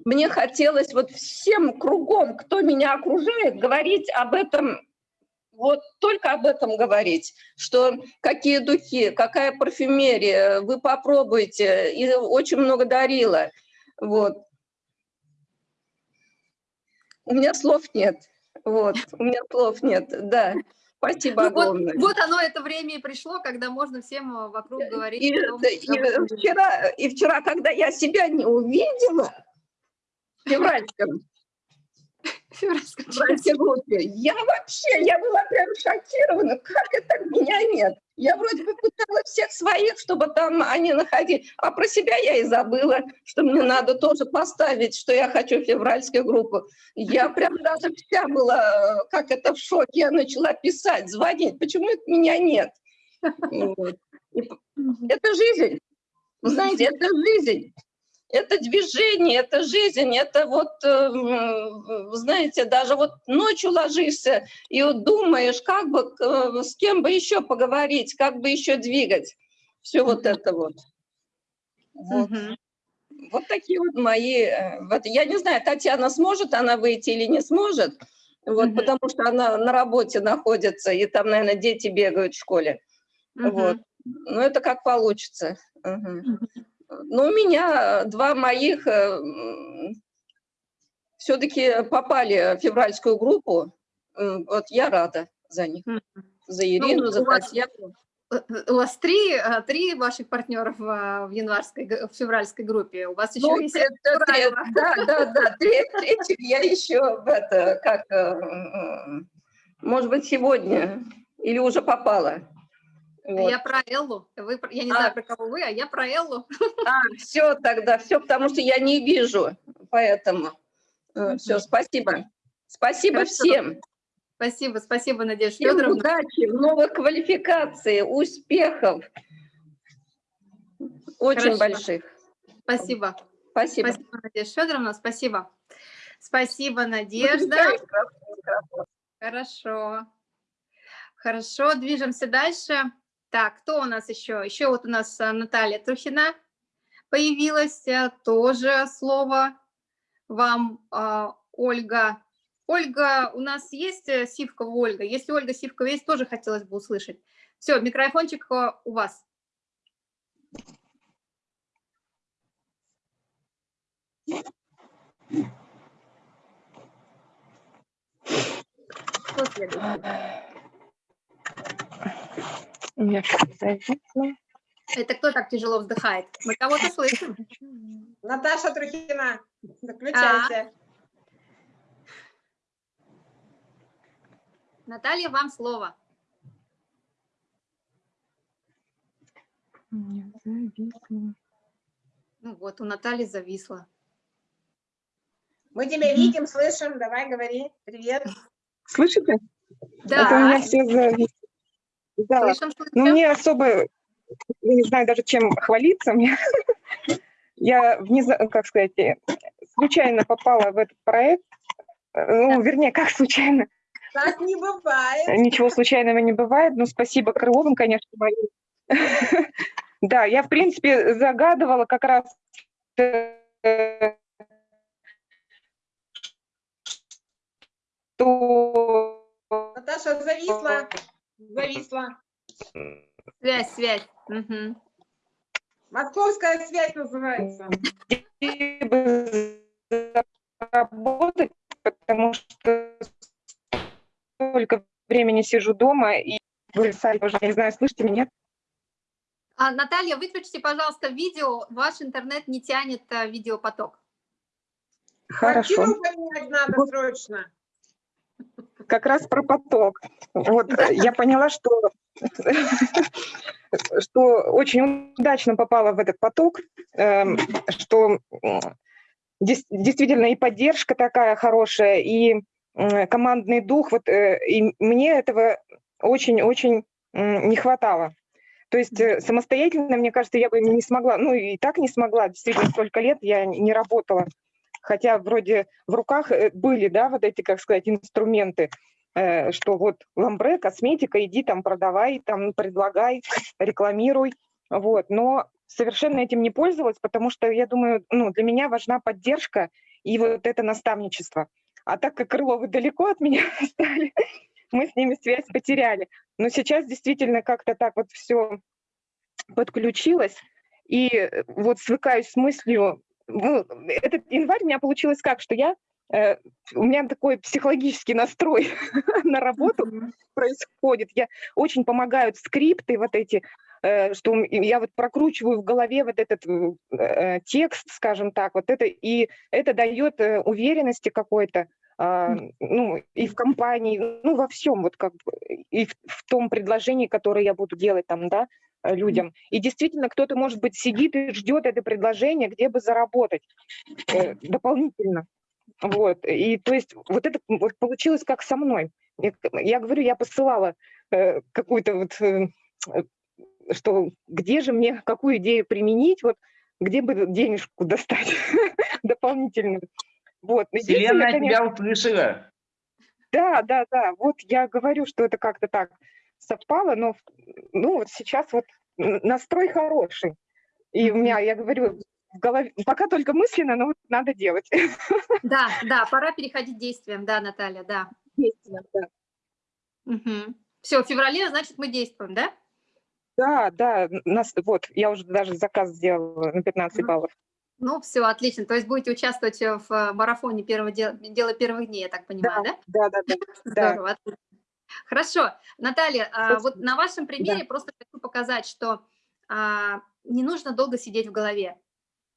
мне хотелось вот всем кругом, кто меня окружает, говорить об этом, вот только об этом говорить, что какие духи, какая парфюмерия, вы попробуйте, и очень много дарила. Вот. У меня слов нет. Вот, у меня слов нет, да. Спасибо Ну, вот, огромное. вот оно, это время и пришло, когда можно всем э, вокруг говорить. И, том, и вчера, и вчера, когда я себя не увидела февральском, Февральском в февральской группе, я вообще, я была прям шокирована, как это меня нет. Я вроде бы пыталась всех своих, чтобы там они находили, а про себя я и забыла, что мне надо тоже поставить, что я хочу февральскую группу. Я прям даже вся была, как это, в шоке. Я начала писать, звонить, почему это меня нет? Вот. Это жизнь. Вы знаете, это жизнь. Это движение, это жизнь, это вот, э, знаете, даже вот ночью ложишься и вот думаешь, как бы, э, с кем бы еще поговорить, как бы еще двигать. Все вот это вот. Вот. Мгм. Вот такие вот мои... э, Вот, я не знаю, Татьяна сможет она выйти или не сможет, вот, Мгм. потому что она на работе находится, и там, наверное, дети бегают в школе. Вот. Мгм. Ну, это как получится. Мгм. Мгм. Ну, у меня два моих все-таки попали в февральскую группу. Вот я рада за них. За Ирину, за у вас- Татьяну. Э, У вас три, э, три ваших партнеров в январской, в февральской группе. У вас еще Ну, есть это тре- Ураева. да, да, да. тре- Третью я еще в это, как, э, может быть, сегодня или уже попала. Вот. Я про Эллу. Вы, я не А. знаю, про кого вы, а я про Эллу. А, все тогда, все, потому что я не вижу, поэтому. Все, Мгм. спасибо. Спасибо Хорошо. всем. Спасибо, спасибо, Надежда Всем Федоровна. удачи, новых квалификаций, успехов. Очень Хорошо. больших. Спасибо. Спасибо. Спасибо, Надежда Федоровна, спасибо. Спасибо, Надежда. Хорошо. Хорошо, движемся дальше. Так, кто у нас еще? Еще вот у нас а, Наталья Трухина появилась. а, Тоже слово вам, а, Ольга. Ольга, у нас есть э, Сивкова Ольга? Если Ольга Сивкова есть, тоже хотелось бы услышать. Все, микрофончик у вас. Кто следующий? У меня зависло. Это кто так тяжело вздыхает? Мы кого-то слышим. Наташа Трухина, включайте. Наталья, вам слово. Зависло. Ну вот, у Натальи зависло. Мы тебя видим, слышим, давай говори. Привет. Слышите? Это у меня Да, все зависло. Да. Ну, мне особо, я не знаю даже, чем хвалиться. Мне, я, внезапно, как сказать, случайно попала в этот проект. Э, Ну, вернее, как случайно. Так не бывает. Ничего случайного не бывает. Но спасибо Крыловым, конечно, моим. Да, я, в принципе, загадывала как раз э, что Наташа зависла. Зависла. Связь, связь. Мгм. Московская связь называется. работать, потому что столько времени сижу дома и вылезаю уже, не знаю, слышите меня? А, Наталья, выключите, пожалуйста, видео. Ваш интернет не тянет а, видеопоток. Хорошо. Квартиру поменять надо срочно. Как раз про поток. Вот э, я поняла, что, что очень удачно попала в этот поток, эм, что действительно и поддержка такая хорошая, и командный дух. Вот, э, и мне этого очень-очень не хватало. То есть э, самостоятельно, мне кажется, я бы не смогла, ну и так не смогла, действительно, столько лет я не работала. Хотя вроде в руках э, были, да, вот эти, как сказать, инструменты, э, что вот ламбре, косметика, иди там продавай, там предлагай, рекламируй, вот. Но совершенно этим не пользовалась, потому что, я думаю, ну, для меня важна поддержка и вот это наставничество. А так как Крыловы далеко от меня стали, мы с ними связь потеряли. Но сейчас действительно как-то так вот все подключилось, и вот свыкаюсь с мыслью, ну, этот январь у меня получилось как, что я, э, у меня такой психологический настрой на работу происходит, я очень помогают скрипты вот эти, э, что я вот прокручиваю в голове вот этот э, текст, скажем так, вот это, и это дает уверенности какой-то, а, ну, и в компании, ну, во всем, вот как бы, и в, в том предложении, которое я буду делать там, да, людям. И действительно, кто-то, может быть, сидит и ждет это предложение, где бы заработать э, дополнительно. Вот, и то есть вот это вот получилось как со мной. Я, я говорю, я посылала э, какую-то вот, э, э что где же мне, какую идею применить, вот где бы денежку достать дополнительную. Вот. Вселенная конечно... тебя услышала. Да, да, да. Вот я говорю, что это как-то так совпало, но ну вот сейчас вот настрой хороший. И у меня, я говорю, в голове, пока только мысленно, но вот надо делать. Да, да, пора переходить к действиям, да, Наталья, да. Действиям, да. Угу. Все, в феврале, значит, мы действуем, да? Да, да, нас, вот, я уже даже заказ сделала на 15 баллов. Ну, все, отлично. То есть будете участвовать в э, марафоне первого дела, дела первых дней, я так понимаю, да? Да, да, да. Здорово, да. Хорошо. Наталья, а, вот на вашем примере да. просто хочу показать, что а, не нужно долго сидеть в голове.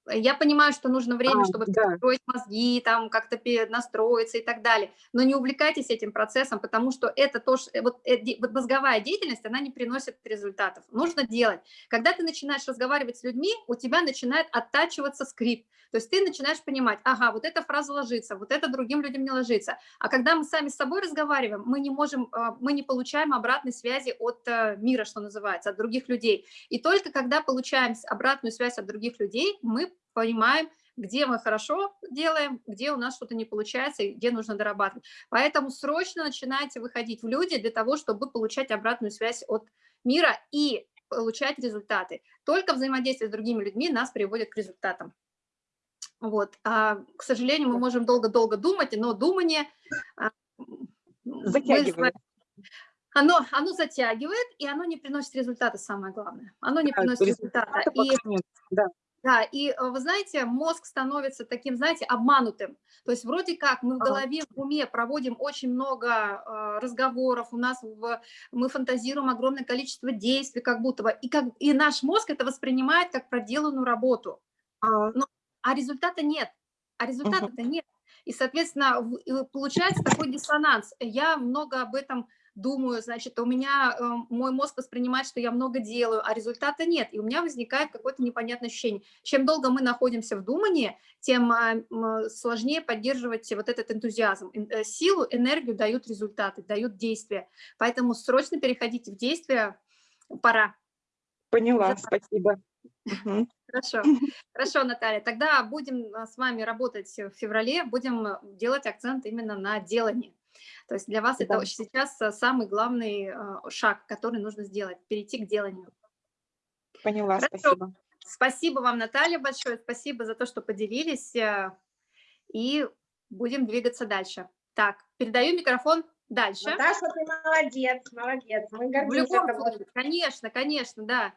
Я понимаю, что нужно время, а, чтобы да. строить мозги, там как-то настроиться и так далее, но не увлекайтесь этим процессом, потому что это тоже, э, вот, э, вот мозговая деятельность, она не приносит результатов. Нужно делать. Когда ты начинаешь разговаривать с людьми, у тебя начинает оттачиваться скрипт, то есть ты начинаешь понимать, ага, вот эта фраза ложится, вот это другим людям не ложится. А когда мы сами с собой разговариваем, мы не можем, а, мы не получаем обратной связи от э, мира, что называется, от других людей. И только когда получаем обратную связь от других людей, мы понимаем, где мы хорошо делаем, где у нас что-то не получается и где нужно дорабатывать. Поэтому срочно начинайте выходить в люди для того, чтобы получать обратную связь от мира и получать результаты. Только взаимодействие с другими людьми нас приводит к результатам. Вот. А, к сожалению, мы можем долго-долго думать, но думание... А, затягивает. оно, оно затягивает, и оно не приносит результата, самое главное. Оно не да, приносит результата. И, да. Да, и э, вы знаете, мозг становится таким, знаете, обманутым. То есть вроде как мы в голове, в уме проводим очень много э, разговоров, у нас в, мы фантазируем огромное количество действий как будто бы, и, как, и наш мозг это воспринимает как проделанную работу. Но, а результата нет, а результата-то нет. И, соответственно, получается такой диссонанс. Я много об этом думаю, значит, у меня э, мой мозг воспринимает, что я много делаю, а результата нет, и у меня возникает какое-то непонятное ощущение. Чем долго мы находимся в думании, тем э, сложнее поддерживать вот этот энтузиазм. Э, силу, энергию дают результаты, дают действия. Поэтому срочно переходите в действие, пора. Поняла, спасибо. Хорошо, хорошо, Наталья. Тогда будем с вами работать в феврале, будем делать акцент именно на делании. То есть для вас да. это сейчас э, самый главный э, шаг, который нужно сделать, перейти к деланию. Поняла, Хорошо. спасибо. Спасибо вам, Наталья, большое. Спасибо за то, что поделились. Э, и будем двигаться дальше. Так, передаю микрофон дальше. Наташа, ты молодец, молодец. Мы гордимся В любом случае, конечно, конечно, да.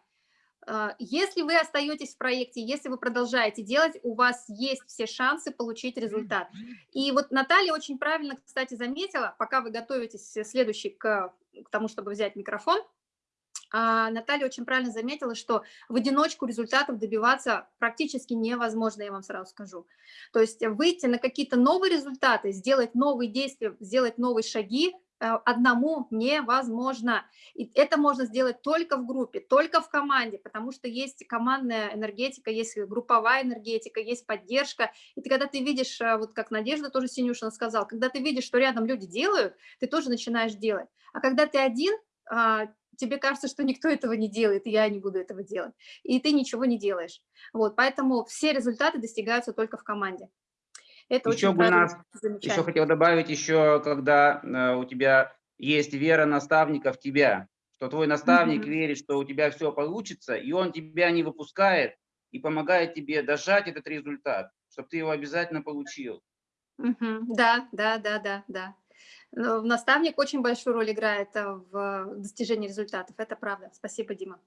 А, если вы остаетесь в проекте, если вы продолжаете делать, у вас есть все шансы получить результат. И вот Наталья очень правильно, кстати, заметила, пока вы готовитесь следующий к, к тому, чтобы взять микрофон, а, Наталья очень правильно заметила, что в одиночку результатов добиваться практически невозможно, я вам сразу скажу. То есть выйти на какие-то новые результаты, сделать новые действия, сделать новые шаги, Э, одному невозможно. И это можно сделать только в группе, только в команде, потому что есть командная энергетика, есть групповая энергетика, есть поддержка. И ты, когда ты видишь, э, вот как Надежда тоже Синюшина сказал, когда ты видишь, что рядом люди делают, ты тоже начинаешь делать. А когда ты один, а, тебе кажется, что никто этого не делает, и я не буду этого делать, и ты ничего не делаешь. Вот, поэтому все результаты достигаются только в команде. Это еще бы нас, еще хотел добавить, еще когда э, у тебя есть вера наставника в тебя, что твой наставник mm -hmm. верит, что у тебя все получится, и он тебя не выпускает и помогает тебе дожать этот результат, чтобы ты его обязательно получил. Mm -hmm. Да, да, да, да, да. Наставник очень большую роль играет э, в достижении результатов, это правда. Спасибо, Дима.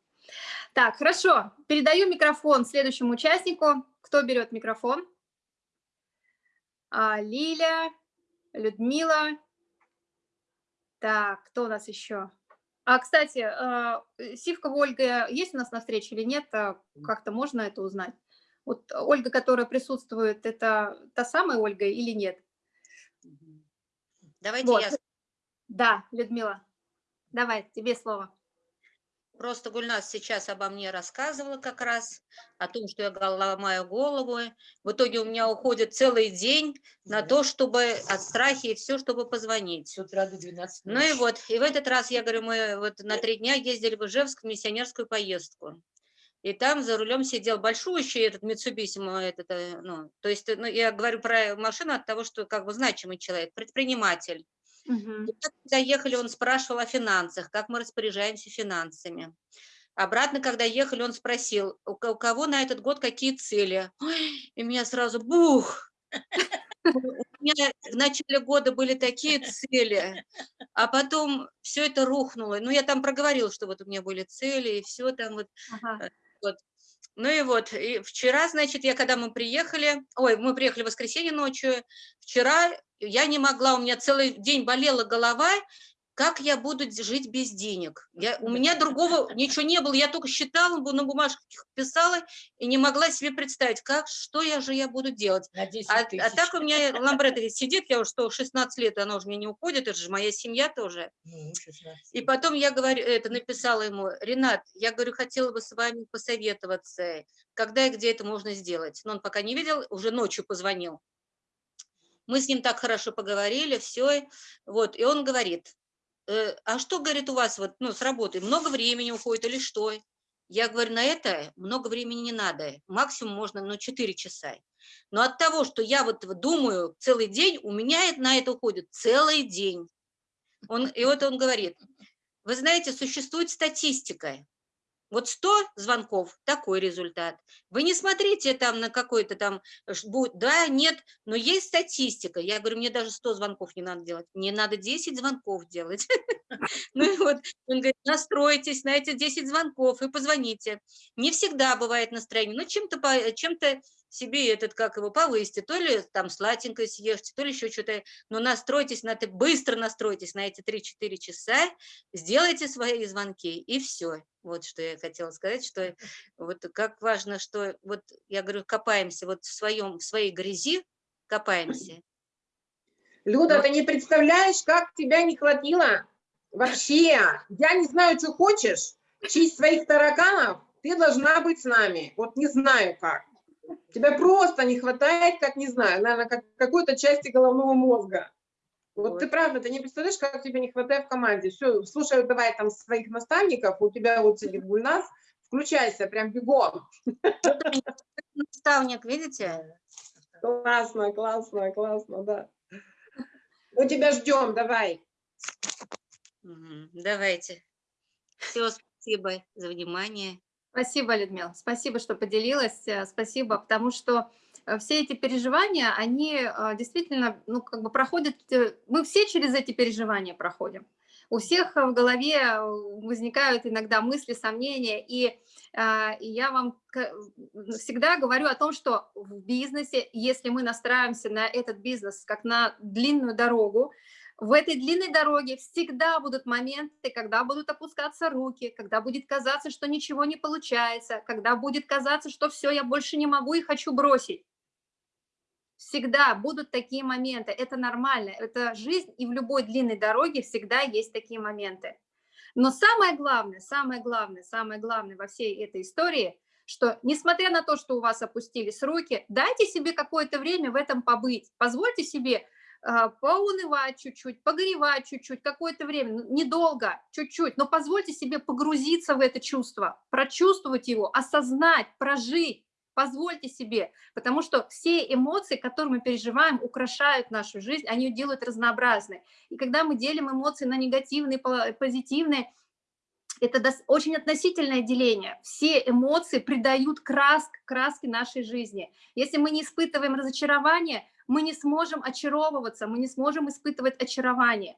Так, хорошо. Передаю микрофон следующему участнику. Кто берет микрофон? А, Лиля, Людмила. Так, кто у нас еще? А, кстати, а, Сивка Ольга есть у нас на встрече или нет? А, как-то можно это узнать? Вот Ольга, которая присутствует, это та самая Ольга или нет? Давайте вот. я... Да, Людмила, давай, тебе слово. Просто Гульнас сейчас обо мне рассказывала как раз, о том, что я ломаю голову. В итоге у меня уходит целый день на то, чтобы от страхи и все, чтобы позвонить. С утра до 12 Ну и вот, и в этот раз, я говорю, мы вот на три дня ездили в Ижевск в миссионерскую поездку. И там за рулем сидел большущий этот Mitsubishi, этот, э, ну, то есть, ну, я говорю про машину от того, что как бы значимый человек, предприниматель. Угу. когда ехали, он спрашивал о финансах, как мы распоряжаемся финансами. Обратно, когда ехали, он спросил, у кого на этот год какие цели. И меня сразу бух! У меня в начале года были такие цели, а потом все это рухнуло. Ну, я там проговорил, что вот у меня были цели, и все там вот. Ага. Э, вот. Ну и вот, и вчера, значит, я когда мы приехали, ой, мы приехали в воскресенье ночью, вчера я не могла, у меня целый день болела голова, как я буду жить без денег? Я, у меня другого ничего не было, я только считала, на бумажках писала и не могла себе представить, как, что я же я буду делать. А, а так у меня ламбрет сидит, я уже что, 16 лет, она уже мне не уходит, это же моя семья тоже. И потом я говорю, это написала ему, Ренат, я говорю, хотела бы с вами посоветоваться, когда и где это можно сделать. Но он пока не видел, уже ночью позвонил. Мы с ним так хорошо поговорили, все. Вот, и он говорит, э, а что, говорит, у вас вот, ну, с работы? Много времени уходит или что? Я говорю, на это много времени не надо. Максимум можно, ну, 4 часа. Но от того, что я вот думаю целый день, у меня на это уходит целый день. Он, и вот он говорит, вы знаете, существует статистика. Вот 100 звонков, такой результат. Вы не смотрите там на какой-то там, да, нет, но есть статистика. Я говорю, мне даже 100 звонков не надо делать, мне надо 10 звонков делать. Ну и вот он говорит, настройтесь на эти 10 звонков и позвоните. Не всегда бывает настроение, но чем-то чем, -то, себе этот, как его, повысьте, то ли там сладенькое съешьте, то ли еще что-то, но настройтесь на это, быстро настройтесь на эти 3-4 часа, сделайте свои звонки, и все. Вот что я хотела сказать, что вот как важно, что вот я говорю, копаемся вот в своем, в своей грязи, копаемся. Люда, вот. ты не представляешь, как тебя не хватило вообще. Я не знаю, что хочешь, честь своих тараканов, ты должна быть с нами. Вот не знаю как. Тебя просто не хватает, как, не знаю, наверное, как какой-то части головного мозга. Вот, вот ты правда, ты не представляешь, как тебе не хватает в команде. Все, слушай, давай там своих наставников, у тебя вот сидит Гульнас, включайся, прям бегом. Наставник, видите? Классно, классно, классно, да. Мы тебя ждем, давай. Давайте. Все, спасибо за внимание. Спасибо, Людмила, спасибо, что поделилась, э, спасибо, потому что э, все эти переживания, они э, действительно, ну, как бы проходят, мы все через эти переживания проходим. У всех в голове возникают иногда мысли, сомнения, и, и я вам всегда говорю о том, что в бизнесе, если мы настраиваемся на этот бизнес как на длинную дорогу, в этой длинной дороге всегда будут моменты, когда будут опускаться руки, когда будет казаться, что ничего не получается, когда будет казаться, что все, я больше не могу и хочу бросить. Всегда будут такие моменты, это нормально, это жизнь, и в любой длинной дороге всегда есть такие моменты. Но самое главное, самое главное, самое главное во всей этой истории, что несмотря на то, что у вас опустились руки, дайте себе какое-то время в этом побыть, позвольте себе поунывать чуть-чуть, погоревать чуть-чуть, какое-то время, недолго, чуть-чуть, но позвольте себе погрузиться в это чувство, прочувствовать его, осознать, прожить, позвольте себе, потому что все эмоции, которые мы переживаем, украшают нашу жизнь, они делают разнообразной. И когда мы делим эмоции на негативные, позитивные, это очень относительное деление. Все эмоции придают краск, краски нашей жизни. Если мы не испытываем разочарование, мы не сможем очаровываться, мы не сможем испытывать очарование.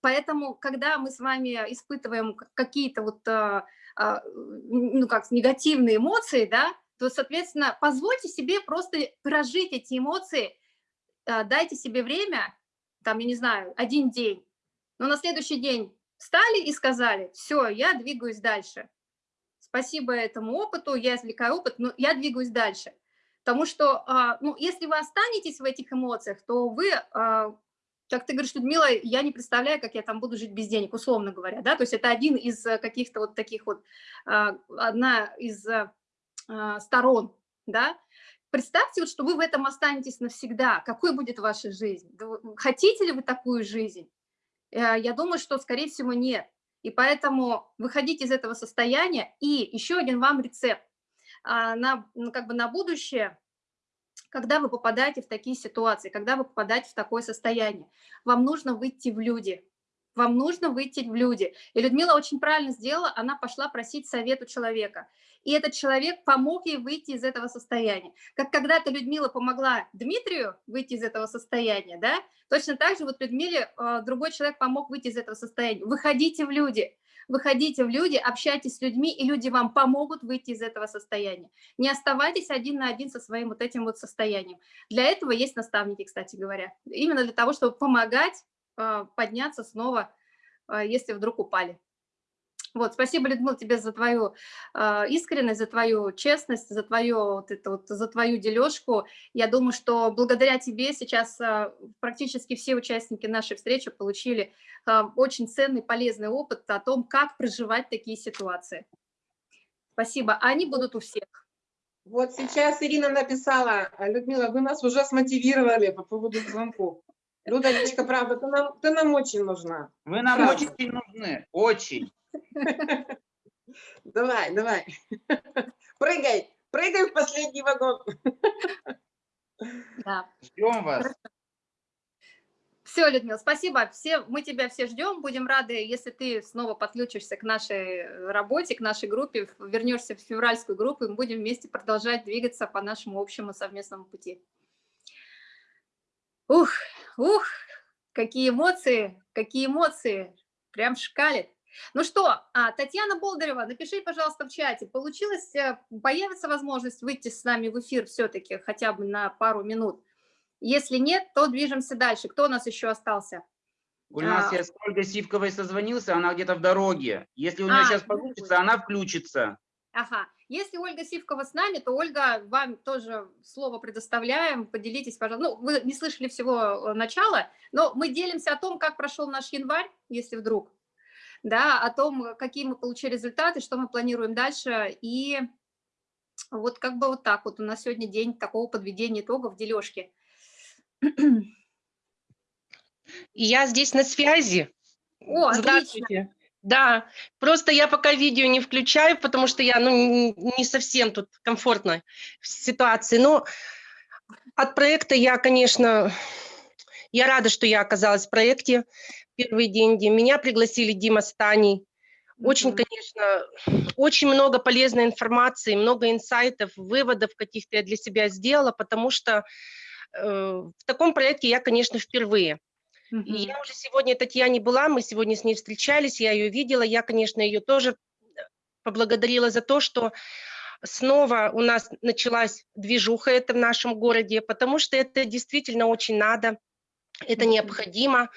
Поэтому, когда мы с вами испытываем какие-то вот, а, а, ну как, негативные эмоции, да, то, соответственно, позвольте себе просто прожить эти эмоции, а, дайте себе время, там, я не знаю, один день, но на следующий день встали и сказали, все, я двигаюсь дальше. Спасибо этому опыту, я извлекаю опыт, но я двигаюсь дальше. Потому что, а, ну, если вы останетесь в этих эмоциях, то вы, а, как ты говоришь, Людмила, я не представляю, как я там буду жить без денег, условно говоря, да, то есть это один из каких-то вот таких вот, одна из а, сторон, да, представьте, вот, что вы в этом останетесь навсегда, какой будет ваша жизнь, хотите ли вы такую жизнь? Э, я думаю, что, скорее всего, нет. И поэтому выходите из этого состояния. И еще один вам рецепт а, на, ну, как бы на будущее, когда вы попадаете в такие ситуации, когда вы попадаете в такое состояние, вам нужно выйти в люди, вам нужно выйти в люди. И Людмила очень правильно сделала, она пошла просить совет у человека. И этот человек помог ей выйти из этого состояния. Как когда-то Людмила помогла Дмитрию выйти из этого состояния, да? Точно так же вот Людмиле э, другой человек помог выйти из этого состояния. Выходите в люди, выходите в люди, общайтесь с людьми, и люди вам помогут выйти из этого состояния. Не оставайтесь один на один со своим вот этим вот состоянием. Для этого есть наставники, кстати говоря. Именно для того, чтобы помогать э, подняться снова, э, если вдруг упали. Вот, спасибо, Людмила, тебе за твою э, искренность, за твою честность, за твою, вот это вот, за твою дележку. Я думаю, что благодаря тебе сейчас э, практически все участники нашей встречи получили э, очень ценный, полезный опыт о том, как проживать такие ситуации. Спасибо. Они будут у всех. Вот сейчас Ирина написала, Людмила, вы нас уже смотивировали по поводу звонков. Людочка, правда, ты нам, ты нам очень нужна. Вы нам правда. очень нужны, очень. Давай, давай. Прыгай, прыгай в последний вагон. Да. Ждем вас. Все, Людмила, спасибо. Все, мы тебя все ждем. Будем рады, если ты снова подключишься к нашей работе, к нашей группе, вернешься в февральскую группу, и мы будем вместе продолжать двигаться по нашему общему совместному пути. Ух, ух, какие эмоции, какие эмоции. Прям шкалит. Ну что, а, Татьяна Болдырева, напиши, пожалуйста, в чате, получилось, э, появится возможность выйти с нами в эфир все-таки хотя бы на пару минут? Если нет, то движемся дальше. Кто у нас еще остался? У нас а... я с Ольгой Сивковой созвонился, она где-то в дороге. Если у нее а, сейчас получится, она включится. Ага. Если Ольга Сивкова с нами, то, Ольга, вам тоже слово предоставляем. Поделитесь, пожалуйста. Ну, вы не слышали всего э, начала, но мы делимся о том, как прошел наш январь, если вдруг да, о том, какие мы получили результаты, что мы планируем дальше. И вот как бы вот так вот у нас сегодня день такого подведения итогов, дележки. Я здесь на связи. О, Здравствуйте. Отлично. Да, просто я пока видео не включаю, потому что я ну, не совсем тут комфортно в ситуации. Но от проекта я, конечно, я рада, что я оказалась в проекте первые деньги. Меня пригласили Дима Станей. Очень, конечно, очень много полезной информации, много инсайтов, выводов каких-то я для себя сделала, потому что э, в таком проекте я, конечно, впервые. -hmm. И я уже сегодня Татьяне была, мы сегодня с ней встречались, я ее видела, я, конечно, ее тоже поблагодарила за то, что снова у нас началась движуха это в нашем городе, потому что это действительно очень надо, это необходимо.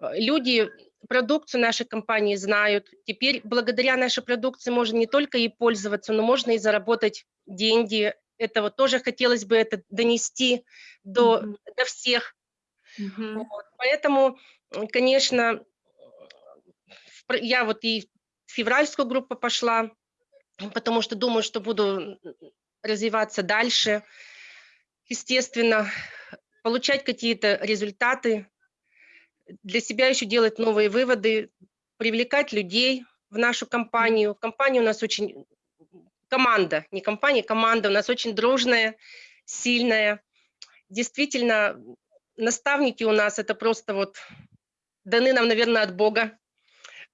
Э, люди продукцию нашей компании знают. Теперь благодаря нашей продукции можно не только и пользоваться, но можно и заработать деньги. Это вот тоже хотелось бы это донести до, mm -hmm. до всех. -hmm. вот. Поэтому, конечно, я вот и в февральскую группу пошла, потому что думаю, что буду развиваться дальше. Естественно, получать какие-то результаты, для себя еще делать новые выводы, привлекать людей в нашу компанию. Компания у нас очень, команда, не компания, команда у нас очень дружная, сильная. Действительно, наставники у нас это просто вот даны нам, наверное, от Бога,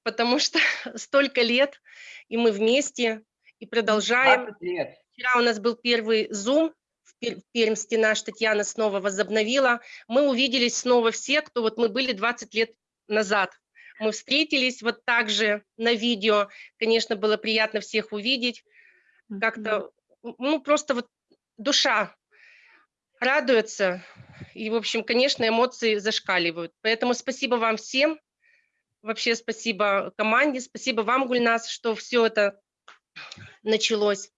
потому что столько лет, и мы вместе, и продолжаем. Вчера у нас был первый Zoom в Пермске, наш Татьяна снова возобновила. Мы увиделись снова все, кто вот мы были 20 лет назад. Мы встретились вот так же на видео. Конечно, было приятно всех увидеть. Как-то, ну, просто вот душа радуется. И, в общем, конечно, эмоции зашкаливают. Поэтому спасибо вам всем. Вообще спасибо команде, спасибо вам, Гульнас, что все это началось.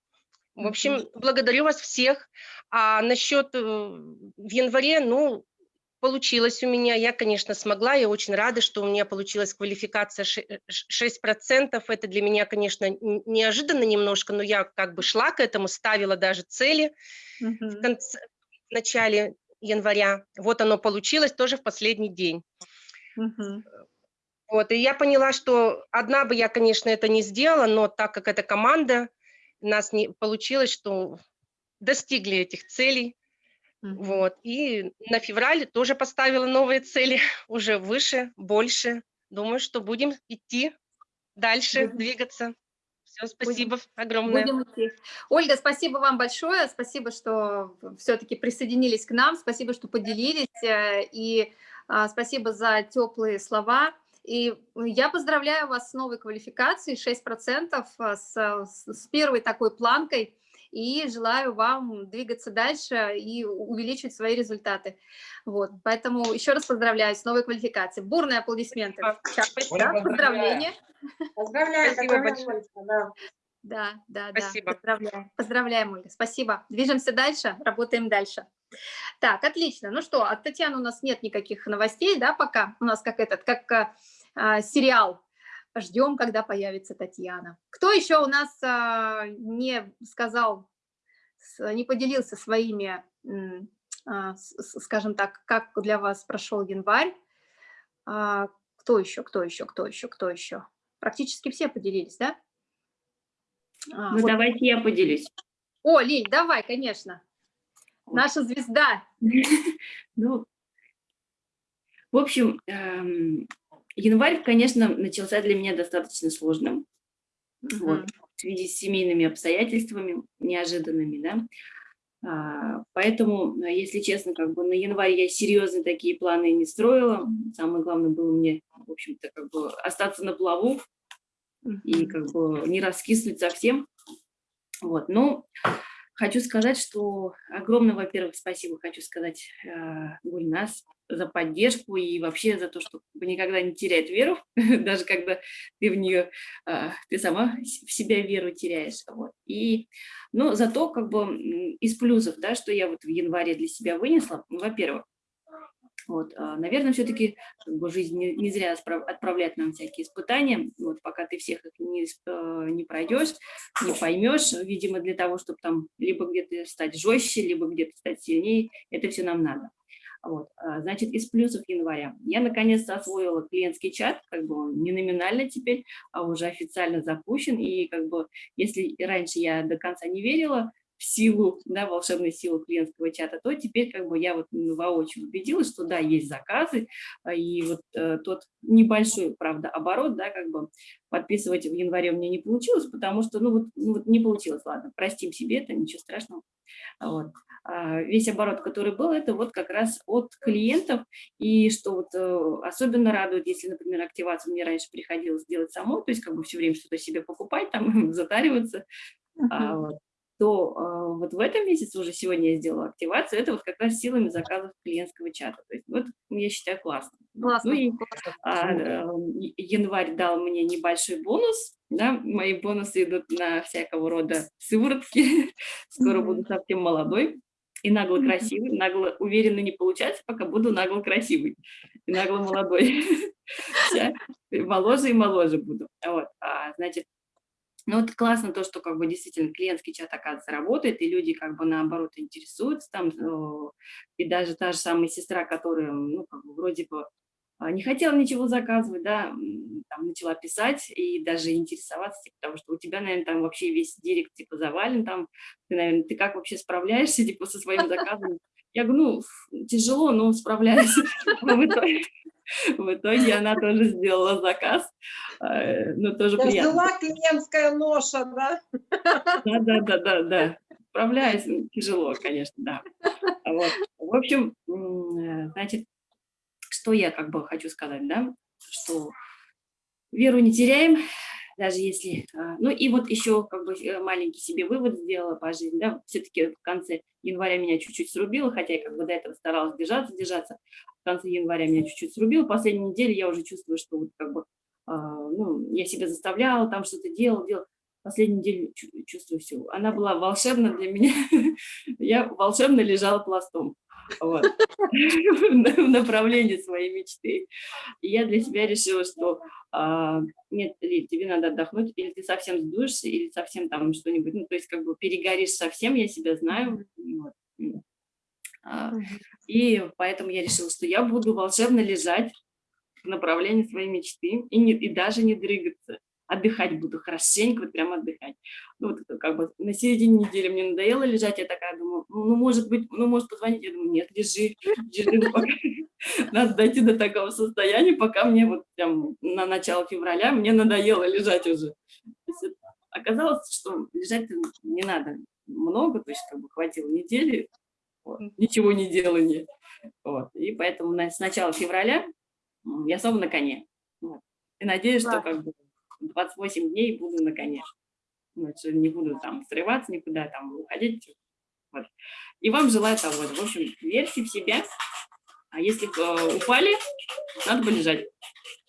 В общем, благодарю вас всех. А насчет э, в январе, ну, получилось у меня. Я, конечно, смогла. Я очень рада, что у меня получилась квалификация 6%. Э, это для меня, конечно, неожиданно немножко, но я как бы шла к этому, ставила даже цели -huh. в, конце, в начале января. Вот оно получилось тоже в последний день. -huh. Вот, и я поняла, что одна бы я, конечно, это не сделала, но так как это команда, у нас не получилось, что достигли этих целей. Mm -hmm. Вот. И на февраль тоже поставила новые цели, уже выше, больше. Думаю, что будем идти дальше, будем. двигаться. Все, спасибо будем. огромное. Будем идти. Ольга, спасибо вам большое. Спасибо, что все-таки присоединились к нам. Спасибо, что поделились. Э, и а, спасибо за теплые слова. И я поздравляю вас с новой квалификацией, 6% э, с, с первой такой планкой и желаю вам двигаться дальше и увеличить свои результаты. Вот, поэтому еще раз поздравляю с новой квалификацией. Бурные аплодисменты. Спасибо. Да, поздравления. Поздравляю. Спасибо большое. Да. Да, да, Спасибо. да. Поздравляем. Поздравляем, Ольга. Спасибо. Движемся дальше, работаем дальше. Так, отлично. Ну что, от Татьяны у нас нет никаких новостей, да, пока. У нас как этот, как а, сериал Ждем, когда появится Татьяна. Кто еще у нас а, не сказал, не поделился своими, а, скажем так, как для вас прошел январь? А, кто еще, кто еще, кто еще, кто еще? Практически все поделились, да? Ну, вот. давайте я поделюсь. О, Лиль, давай, конечно. Наша звезда. Ну, в общем, эм, Январь, конечно, начался для меня достаточно сложным. -huh. вот, в связи с семейными обстоятельствами неожиданными, да. А, поэтому, если честно, как бы на январь я серьезно такие планы не строила. Самое главное было мне, в общем-то, как бы остаться на плаву и как бы не раскиснуть совсем. Вот, но хочу сказать, что огромное, во-первых, спасибо хочу сказать э, Гульнас за поддержку и вообще за то, что никогда не терять веру, даже когда ты в нее, а, ты сама в себя веру теряешь. Вот. И, ну, зато как бы из плюсов, да, что я вот в январе для себя вынесла, во-первых, вот, а, наверное, все-таки как бы, жизнь не, не зря отправляет нам всякие испытания, вот, пока ты всех их не, э, не пройдешь, не поймешь, видимо, для того, чтобы там либо где-то стать жестче, либо где-то стать сильнее, это все нам надо. Вот. А, значит, из плюсов января. Я наконец-то освоила клиентский чат, как бы он не номинально теперь, а уже официально запущен. И как бы, если раньше я до конца не верила в силу, да, волшебную силу клиентского чата, то теперь как бы я вот воочию убедилась, что да, есть заказы, а, и вот э, тот небольшой, правда, оборот, да, как бы подписывать в январе у меня не получилось, потому что, ну вот, ну, вот не получилось, ладно, простим себе это, ничего страшного. Вот. А, весь оборот, который был, это вот как раз от клиентов. И что вот э, особенно радует, если, например, активацию мне раньше приходилось делать самой, то есть как бы все время что-то себе покупать, там затариваться, uh -huh. а, вот, то а, вот в этом месяце уже сегодня я сделала активацию, это вот как раз силами заказов клиентского чата. То есть вот я считаю классно. Классно. Ну и а, э, январь дал мне небольшой бонус, да, мои бонусы идут на всякого рода сыворотки, скоро буду совсем молодой и нагло красивый, нагло уверенно не получается, пока буду нагло красивый и нагло молодой. Моложе и моложе буду. Вот. А, значит, Ну, вот классно то, что как бы действительно клиентский чат, оказывается, работает, и люди как бы наоборот интересуются там, ну, и даже та же самая сестра, которая, ну, как бы вроде бы не хотела ничего заказывать, да, там начала писать и даже интересоваться, типа, потому что у тебя, наверное, там вообще весь директ, типа, завален, там, ты, наверное, ты как вообще справляешься, типа, со своим заказом? Я говорю, ну, тяжело, но справляюсь. В итоге она тоже сделала заказ, э, но тоже приятно. Взяла клиентская ноша, да? Да, да, да, да, да. Справляюсь, тяжело, конечно, да. Вот. В общем, э, значит, что я как бы хочу сказать, да, что веру не теряем, даже если... А, ну и вот еще как бы э, маленький себе вывод сделала по жизни, да, все-таки в конце января меня чуть-чуть срубило, хотя я как бы до этого старалась держаться, держаться, в конце января меня чуть-чуть срубило, последнюю неделю я уже чувствую, что вот как бы, а, ну, я себя заставляла, там что-то делала, делала, последнюю неделю чувствую все. Она была волшебна для меня, я волшебно лежала пластом вот, в направлении своей мечты. И я для себя решила, что а, нет, Лиль, тебе надо отдохнуть, или ты совсем сдуешься, или совсем там что-нибудь, ну, то есть как бы перегоришь совсем, я себя знаю. Вот. А, и поэтому я решила, что я буду волшебно лежать в направлении своей мечты и, не, и даже не дрыгаться отдыхать буду хорошенько, вот прям отдыхать. Ну, вот как бы на середине недели мне надоело лежать, я такая думаю, ну, ну может быть, ну, может позвонить, я думаю, нет, лежи, лежи, надо дойти до такого состояния, пока мне вот прям на начало февраля мне надоело лежать уже. Оказалось, что лежать не надо много, то есть как бы хватило недели, вот, ничего не делания. Вот. И поэтому с начала февраля я снова на коне. Вот. И надеюсь, что как бы 28 дней буду на коне. Значит, не буду там срываться никуда, там уходить. Вот. И вам желаю того. В общем, верьте в себя. А если э, упали, надо полежать.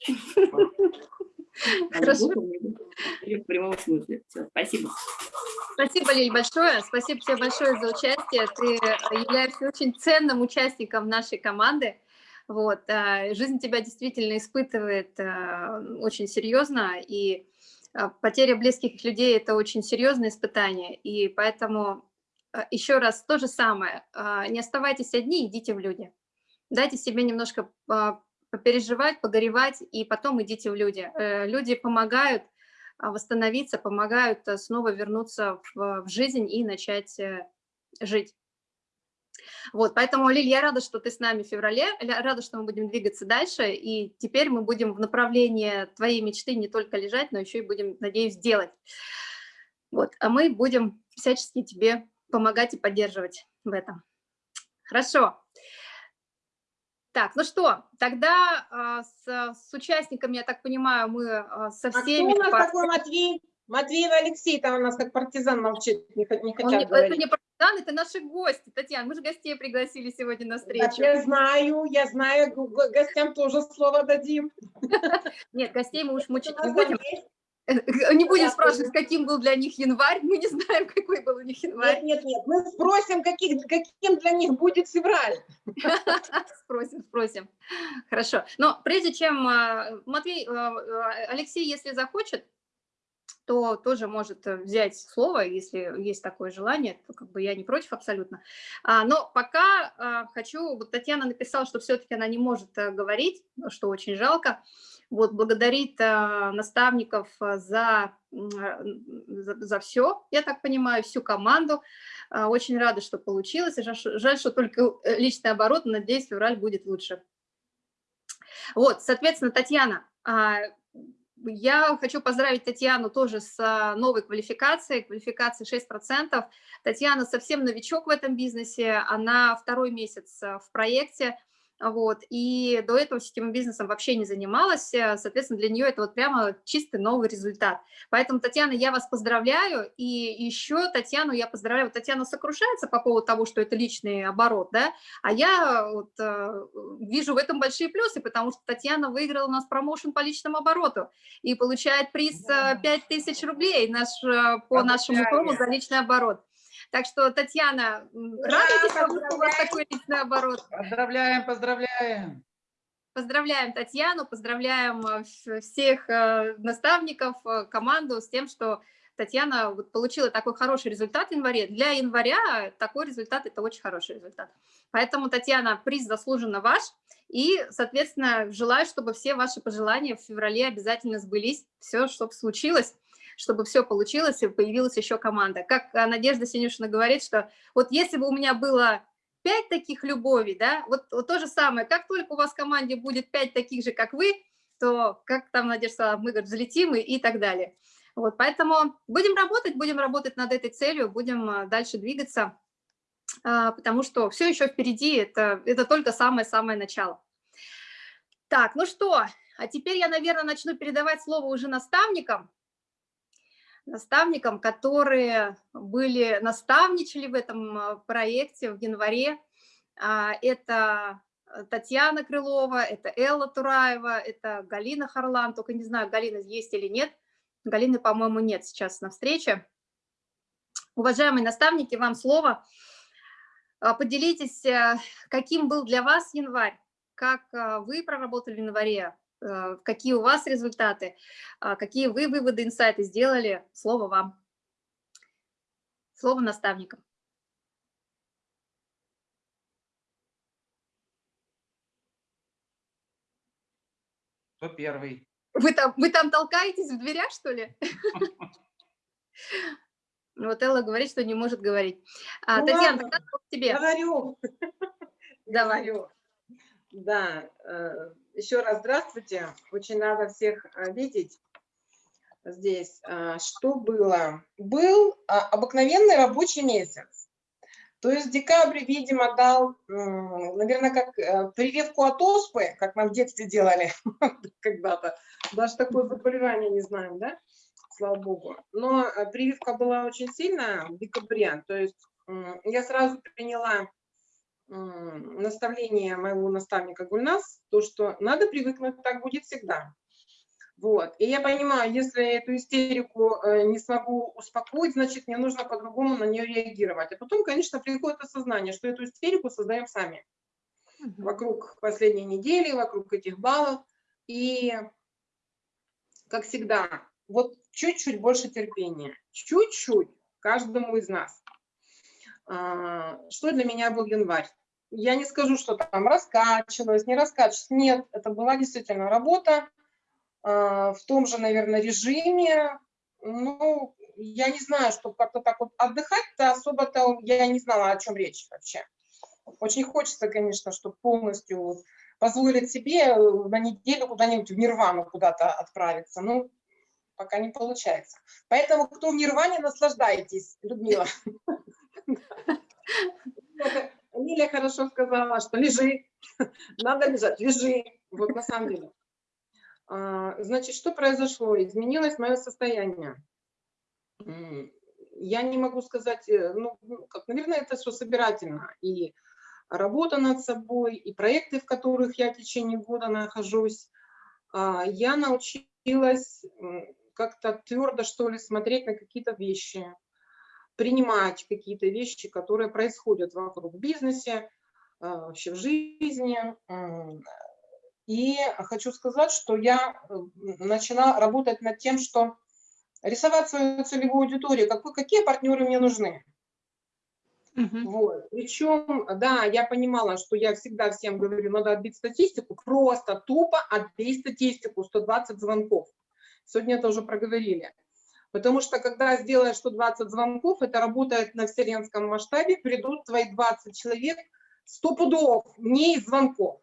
Хорошо. В прямом смысле. Все, спасибо. Спасибо, Лиль, большое. Спасибо тебе большое за участие. Ты являешься очень ценным участником нашей команды. Вот, а, жизнь тебя действительно испытывает а, очень серьезно, и а, потеря близких людей – это очень серьезное испытание, и поэтому еще раз то же самое, не оставайтесь одни, идите в люди. Дайте себе немножко попереживать, погоревать, и потом идите в люди. Э, люди помогают восстановиться, помогают снова вернуться в жизнь и начать э, жить. Вот, поэтому, Лиль, я рада, что ты с нами в феврале, рада, что мы будем двигаться дальше, и теперь мы будем в направлении твоей мечты не только лежать, но еще и будем, надеюсь, делать. Вот, а мы будем всячески тебе помогать и поддерживать в этом. Хорошо. Так, ну что, тогда а, с, с участниками, я так понимаю, мы а, со всеми... А кто у нас такой Матвей? Матвеева Алексей, там у нас как партизан молчит, не, не хотят Он, говорить. Это не партизан, это наши гости. Татьяна, мы же гостей пригласили сегодня на встречу. Так, я знаю, я знаю, гостям тоже слово дадим. Нет, гостей мы уж мучить не будем. Не будем спрашивать, каким был для них январь, мы не знаем, какой был у них январь. Нет, нет, нет, мы спросим, каких, каким для них будет февраль. Спросим, спросим. Хорошо. Но прежде чем, а, Матвей, а, Алексей, если захочет, то тоже может э, взять слово, если есть такое желание, то как бы я не против абсолютно. А, но пока а, хочу, вот Татьяна написала, что все-таки она не может а, говорить, что очень жалко, вот, благодарит а, наставников за, за, за все, я так понимаю, всю команду, а, очень рада, что получилось, жаль, жаль, что только личный оборот, надеюсь, февраль будет лучше. Вот, соответственно, Татьяна, я хочу поздравить Татьяну тоже с а, новой квалификацией, квалификацией 6%. Татьяна совсем новичок в этом бизнесе, она второй месяц а, в проекте, вот, и до этого сетевым бизнесом вообще не занималась, э, соответственно, для нее это вот прямо чистый новый результат. Поэтому, Татьяна, я вас поздравляю, и еще Татьяну я поздравляю, Татьяна сокрушается по поводу того, что это личный оборот, да, а я вот, э, вижу в этом большие плюсы, потому что Татьяна выиграла у нас промоушен по личному обороту и получает приз э, 5000 рублей наш, э, по нашему промо за личный оборот. Так что, Татьяна, радуйтесь, что у вас такой личный оборот. Поздравляем, поздравляем. Поздравляем Татьяну, поздравляем э, всех э, наставников, э, команду с тем, что Татьяна получила такой хороший результат в январе. Для января такой результат – это очень хороший результат. Поэтому, Татьяна, приз заслуженно ваш. И, соответственно, желаю, чтобы все ваши пожелания в феврале обязательно сбылись. Все, чтобы случилось, чтобы все получилось и появилась еще команда. Как Надежда Синюшина говорит, что вот если бы у меня было пять таких любовей, да, вот, вот то же самое, как только у вас в команде будет пять таких же, как вы, то, как там Надежда сказала, мы говорит, взлетим и, и так далее. Вот, поэтому будем работать, будем работать над этой целью, будем а, дальше двигаться, а, потому что все еще впереди, это, это только самое-самое начало. Так, ну что, а теперь я, наверное, начну передавать слово уже наставникам, наставникам, которые были, наставничали в этом а, проекте в январе. Это Татьяна Крылова, это Элла Тураева, это Галина Харлан, только не знаю, Галина есть или нет. Галины, по-моему, нет сейчас на встрече. Уважаемые наставники, вам слово. А, поделитесь, э, каким был для вас январь, как э, вы проработали в январе, э, какие у вас результаты, а, какие вы выводы, инсайты сделали. Слово вам. Слово наставникам. Кто первый? Вы там, вы там толкаетесь в дверях, что ли? Вот Элла говорит, что не может говорить. А, ну, Татьяна, тебе. Говорю. Давай. Да, э, еще раз здравствуйте. Очень рада всех э, видеть здесь. А, что было? Был обыкновенный рабочий месяц. То есть декабрь, видимо, дал, наверное, как э, прививку от оспы, как нам в детстве делали когда-то. Даже такое заболевание не знаем, да? Слава богу. Но э, прививка была очень сильная в декабре. То есть я сразу приняла наставление моего наставника Гульнас, то, что надо привыкнуть, так будет всегда. Вот. И я понимаю, если эту истерику э, не смогу успокоить, значит, мне нужно по-другому на нее реагировать. А потом, конечно, приходит осознание, что эту истерику создаем сами. Вокруг последней недели, вокруг этих баллов. И, как всегда, вот чуть-чуть больше терпения. Чуть-чуть каждому из нас. А, что для меня был январь? Я не скажу, что там раскачивалась, не раскачивалась. Нет, это была действительно работа а, в том же, наверное, режиме. Ну, я не знаю, что как-то так вот отдыхать-то особо-то я не знала, о чем речь вообще. Очень хочется, конечно, чтобы полностью позволить себе на неделю куда-нибудь в Нирвану куда-то отправиться. Ну, пока не получается. Поэтому, кто в Нирване, наслаждайтесь, Людмила. Лилия хорошо сказала, что лежи, надо лежать, лежи. Вот на самом деле. А, значит, что произошло? Изменилось мое состояние. Я не могу сказать, э, ну, ну, как, наверное, это все собирательно. И работа над собой, и проекты, в которых я в течение года нахожусь. А, я научилась как-то твердо, что ли, смотреть на какие-то вещи, принимать какие-то вещи, которые происходят вокруг бизнеса, а, вообще в жизни. И хочу сказать, что я начала работать над тем, что рисовать свою целевую аудиторию, какой, какие партнеры мне нужны. Uh -huh. Вот. Причем, да, я понимала, что я всегда всем говорю, надо отбить статистику, просто тупо отбей статистику, 120 звонков. Сегодня это уже проговорили. Потому что когда сделаешь 120 звонков, это работает на вселенском масштабе, придут твои 20 человек, 100 пудов, не из звонков.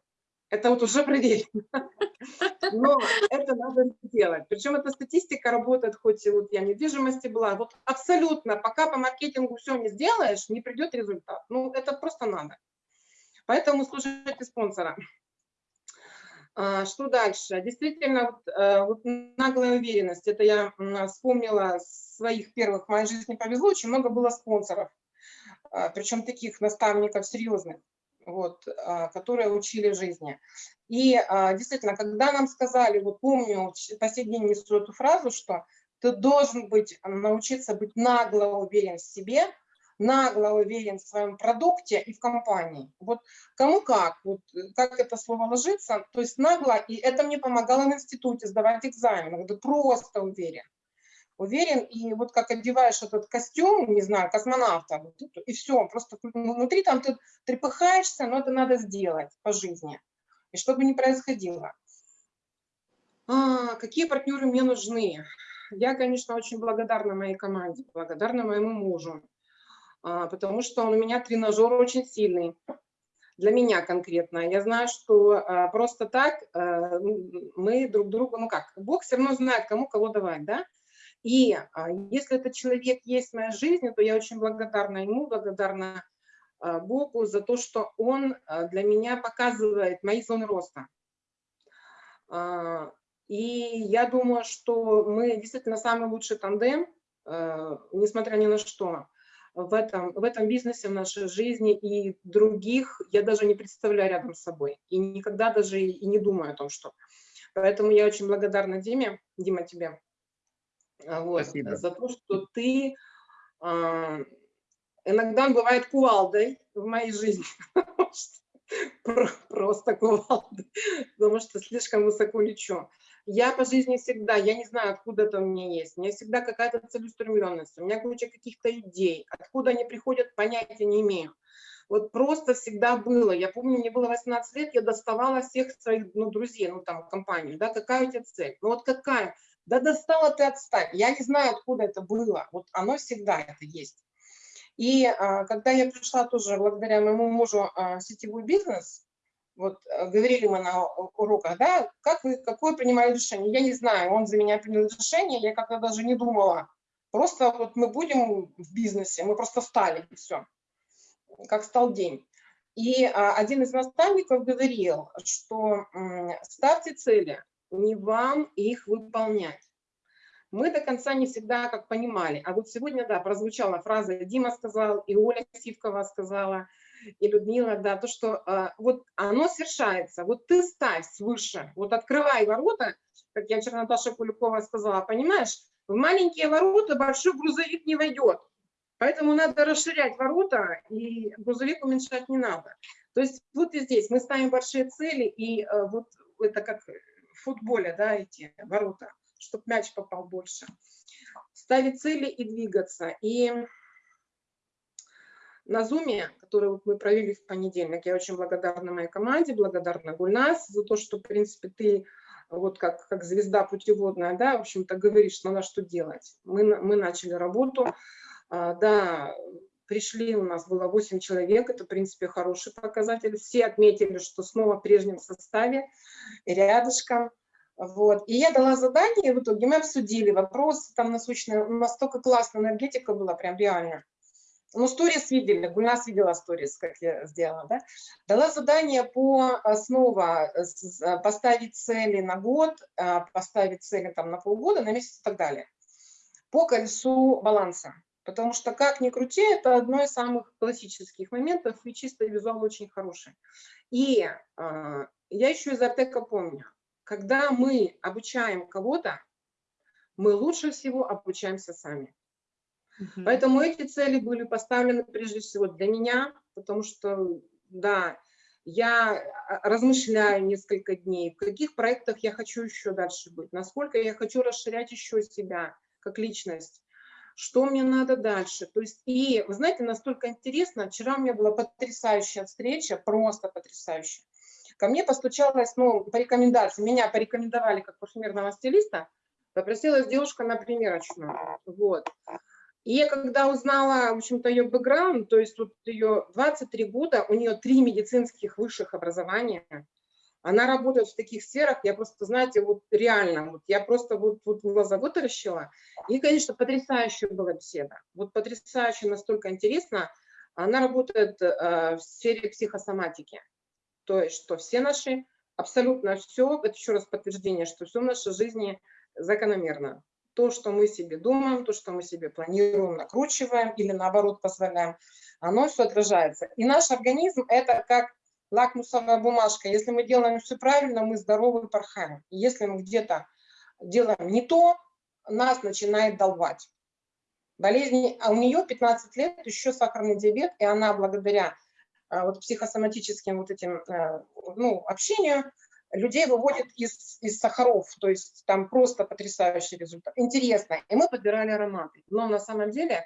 Это вот уже предельно. Но это надо сделать. Причем эта статистика работает, хоть и вот я недвижимости была, вот абсолютно, пока по маркетингу все не сделаешь, не придет результат. Ну, это просто надо. Поэтому слушайте спонсора. А, что дальше? Действительно, вот, э, вот наглая уверенность. Это я вспомнила своих первых в моей жизни повезло, очень много было спонсоров. А, Причем таких наставников серьезных вот, а, которые учили жизни. И действительно, когда нам сказали, вот помню, по сей день несу эту фразу, что ты должен быть, научиться быть нагло уверен в себе, нагло уверен в своем продукте и в компании. Вот кому как, вот как это слово ложится, то есть нагло, и это мне помогало в институте сдавать экзамены, вот просто уверен. уверен, и вот как одеваешь этот костюм, не знаю, космонавта, и все, просто внутри там ты трепыхаешься, но это надо сделать по жизни, и чтобы не происходило. А, какие партнеры мне нужны? Я, конечно, очень благодарна моей команде, благодарна моему мужу, потому что он у меня тренажер очень сильный, для меня конкретно. Я знаю, что а, просто так а, мы друг другу, ну как, Бог все равно знает, кому кого давать, да? И а, если этот человек есть в моей жизни, то я очень благодарна ему, благодарна а, Богу за то, что он а, для меня показывает мои зоны роста. А, и я думаю, что мы действительно самый лучший тандем, а, несмотря ни на что в этом, в этом бизнесе, в нашей жизни, и других я даже не представляю рядом с собой. И никогда даже и не думаю о том, что... Поэтому я очень благодарна Диме, Дима, тебе а, вот, Спасибо. за то, что ты э, иногда бывает кувалдой в моей жизни. Просто кувалдой, потому что слишком высоко лечу. Я по жизни всегда, я не знаю, откуда это у меня есть, у меня всегда какая-то целеустремленность, у меня куча каких-то идей, откуда они приходят, понятия не имею. Вот просто всегда было. Я помню, мне было 18 лет, я доставала всех своих ну, друзей, ну там, компанию, да, какая у тебя цель? Ну вот какая? Да достала ты отстать. Я не знаю, откуда это было. Вот оно всегда это есть. И а, когда я пришла тоже благодаря моему мужу а, сетевой бизнес, вот э, говорили мы на уроках, да, как вы, какое принимали решение? Я не знаю, он за меня принял решение, я как-то даже не думала. Просто вот мы будем в бизнесе, мы просто стали, и все. Как стал день. И а, один из наставников говорил, что ставьте цели, не вам их выполнять. Мы до конца не всегда как понимали. А вот сегодня, да, прозвучала фраза, Дима сказал, и Оля Сивкова сказала, и Людмила, да, то, что а, вот оно совершается, вот ты ставь свыше, вот открывай ворота, как я вчера Наташа Куликова сказала, понимаешь, в маленькие ворота большой грузовик не войдет, поэтому надо расширять ворота, и грузовик уменьшать не надо. То есть вот и здесь мы ставим большие цели, и а, вот это как в футболе, да, эти ворота, чтобы мяч попал больше. Ставить цели и двигаться. И на Зуме, который мы провели в понедельник. Я очень благодарна моей команде, благодарна Гульнас за то, что, в принципе, ты вот как, как звезда путеводная, да, в общем-то, говоришь, надо что делать. Мы, мы начали работу, а, да, пришли, у нас было 8 человек, это, в принципе, хороший показатель. Все отметили, что снова в прежнем составе, рядышком. Вот. И я дала задание, в итоге мы обсудили вопрос, там насущная, настолько классная энергетика была, прям реально. Ну, сторис видели, Гульнас видела сторис, как я сделала, да? Дала задание по снова поставить цели на год, а, поставить цели там на полгода, на месяц и так далее. По колесу баланса. Потому что, как ни крути, это одно из самых классических моментов, и чисто визуал очень хороший. И э, я еще из Артека помню, когда мы обучаем кого-то, мы лучше всего обучаемся сами. Угу. Поэтому эти цели были поставлены прежде всего для меня, потому что, да, я а, размышляю несколько дней, в каких проектах я хочу еще дальше быть, насколько я хочу расширять еще себя как личность, что мне надо дальше. То есть, и, вы знаете, настолько интересно, вчера у меня была потрясающая встреча, просто потрясающая. Ко мне постучалась, ну, по рекомендации, меня порекомендовали как парфюмерного стилиста, попросилась девушка на примерочную, вот. И я когда узнала, в общем-то, ее бэкграунд, то есть вот ее 23 года, у нее три медицинских высших образования, она работает в таких сферах, я просто, знаете, вот реально, вот я просто вот, вот глаза вытаращила. И, конечно, потрясающая была беседа. Вот потрясающе, настолько интересно. Она работает э, в сфере психосоматики. То есть, что все наши, абсолютно все, это еще раз подтверждение, что все в нашей жизни закономерно то, что мы себе думаем, то, что мы себе планируем, накручиваем или наоборот позволяем, оно все отражается. И наш организм это как лакмусовая бумажка. Если мы делаем все правильно, мы здоровы и порхаем. Если мы где-то делаем не то, нас начинает долбать. Болезни, а у нее 15 лет, еще сахарный диабет, и она благодаря а, вот психосоматическим вот этим э, ну, общению людей выводит из, из сахаров, то есть там просто потрясающий результат. Интересно. И мы подбирали ароматы. Но на самом деле,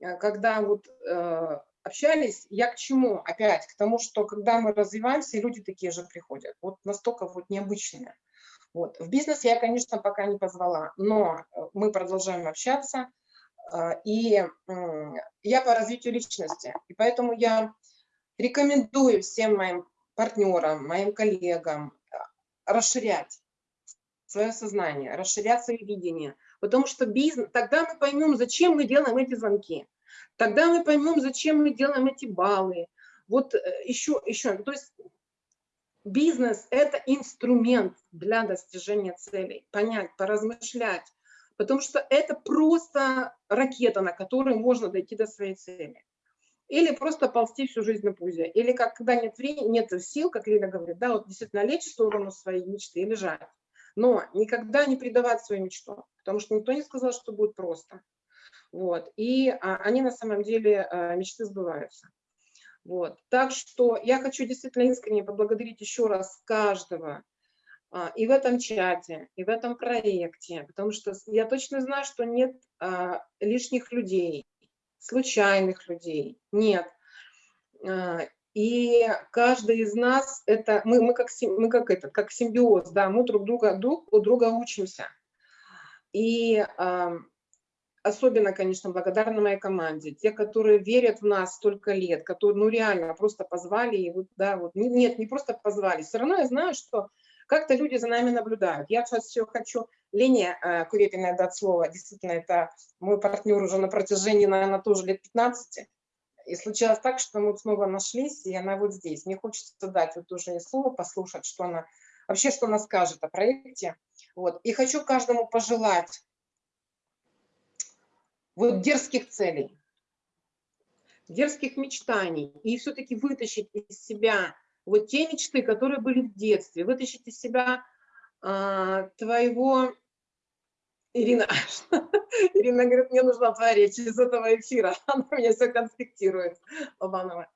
э, когда вот э, общались, я к чему? Опять к тому, что когда мы развиваемся, люди такие же приходят. Вот настолько вот необычные. Вот. В бизнес я, конечно, пока не позвала, но э, мы продолжаем общаться. Э, и я по развитию личности. И поэтому я рекомендую всем моим партнерам, моим коллегам расширять свое сознание, расширять свое видение. Потому что бизнес, тогда мы поймем, зачем мы делаем эти звонки. Тогда мы поймем, зачем мы делаем эти баллы. Вот еще, э, еще, то есть бизнес – это инструмент для достижения целей. Понять, поразмышлять. Потому что это просто ракета, на которой можно дойти до своей цели. Или просто ползти всю жизнь на пузе. Или как, когда нет времени, нет сил, как Лина говорит, да, вот действительно лечь в сторону своей мечты и лежать. Но никогда не предавать свою мечту, потому что никто не сказал, что будет просто. Вот. И а, они на самом деле, а, мечты сбываются. Вот. Так что я хочу действительно искренне поблагодарить еще раз каждого, а, и в этом чате, и в этом проекте, потому что я точно знаю, что нет а, лишних людей, случайных людей, нет. А, и каждый из нас, это мы, мы, как, мы как, это, как симбиоз, да, мы друг, друга, друг у друга учимся. И особенно, конечно, благодарна моей команде, те, которые верят в нас столько лет, которые, ну, реально просто позвали, и вот, да, вот, нет, не просто позвали, все равно я знаю, что как-то люди за нами наблюдают. Я сейчас все хочу, Лене э, Курепиной дать слово, действительно, это мой партнер уже на протяжении, наверное, тоже лет 15, и случилось так, что мы снова нашлись, и она вот здесь. Мне хочется дать вот уже слово, послушать, что она, вообще, что она скажет о проекте. Вот. И хочу каждому пожелать вот дерзких целей, дерзких мечтаний, и все-таки вытащить из себя вот те мечты, которые были в детстве, вытащить из себя а, твоего... Ирина, Ирина говорит, мне нужна твоя речь из этого эфира, она меня все конспектирует, Лобанова.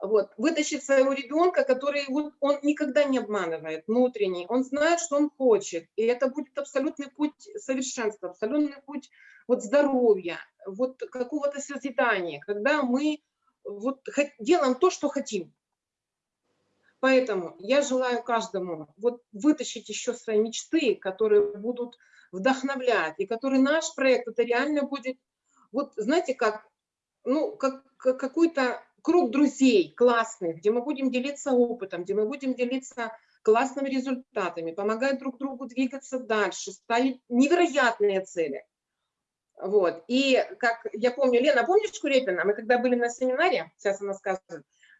Вот, вытащить своего ребенка, который вот, он никогда не обманывает, внутренний, он знает, что он хочет, и это будет абсолютный путь совершенства, абсолютный путь вот здоровья, вот какого-то созидания, когда мы вот делаем то, что хотим. Поэтому я желаю каждому вот вытащить еще свои мечты, которые будут вдохновлять, и который наш проект, это реально будет, вот знаете, как, ну, как, как какой-то круг друзей классных, где мы будем делиться опытом, где мы будем делиться классными результатами, помогать друг другу двигаться дальше, ставить невероятные цели. Вот. И как я помню, Лена, помнишь Курепина? Мы когда были на семинаре, сейчас она скажет,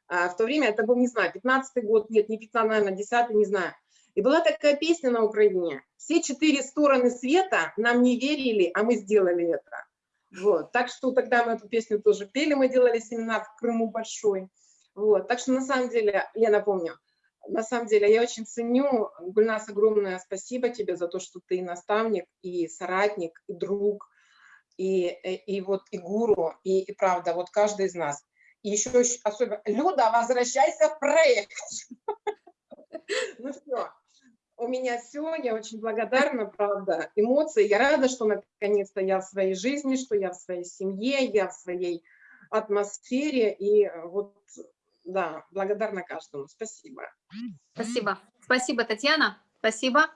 в то время это был, не знаю, 15 год, нет, не 15, наверное, 10 не знаю. И была такая песня на Украине. Все четыре стороны света нам не верили, а мы сделали это. Вот. Так что тогда мы эту песню тоже пели, мы делали семинар в Крыму большой. Вот. Так что на самом деле, я напомню, на самом деле я очень ценю, Гульнас, огромное спасибо тебе за то, что ты наставник, и соратник, и друг, и, и, и вот и гуру, и, и правда, вот каждый из нас. Еще особенно, Люда, возвращайся в проект. Ну все, у меня все, я очень благодарна, правда, эмоции. Я рада, что наконец-то я в своей жизни, что я в своей семье, я в своей атмосфере. И вот, да, благодарна каждому. Спасибо. Спасибо. Спасибо, Татьяна. Спасибо.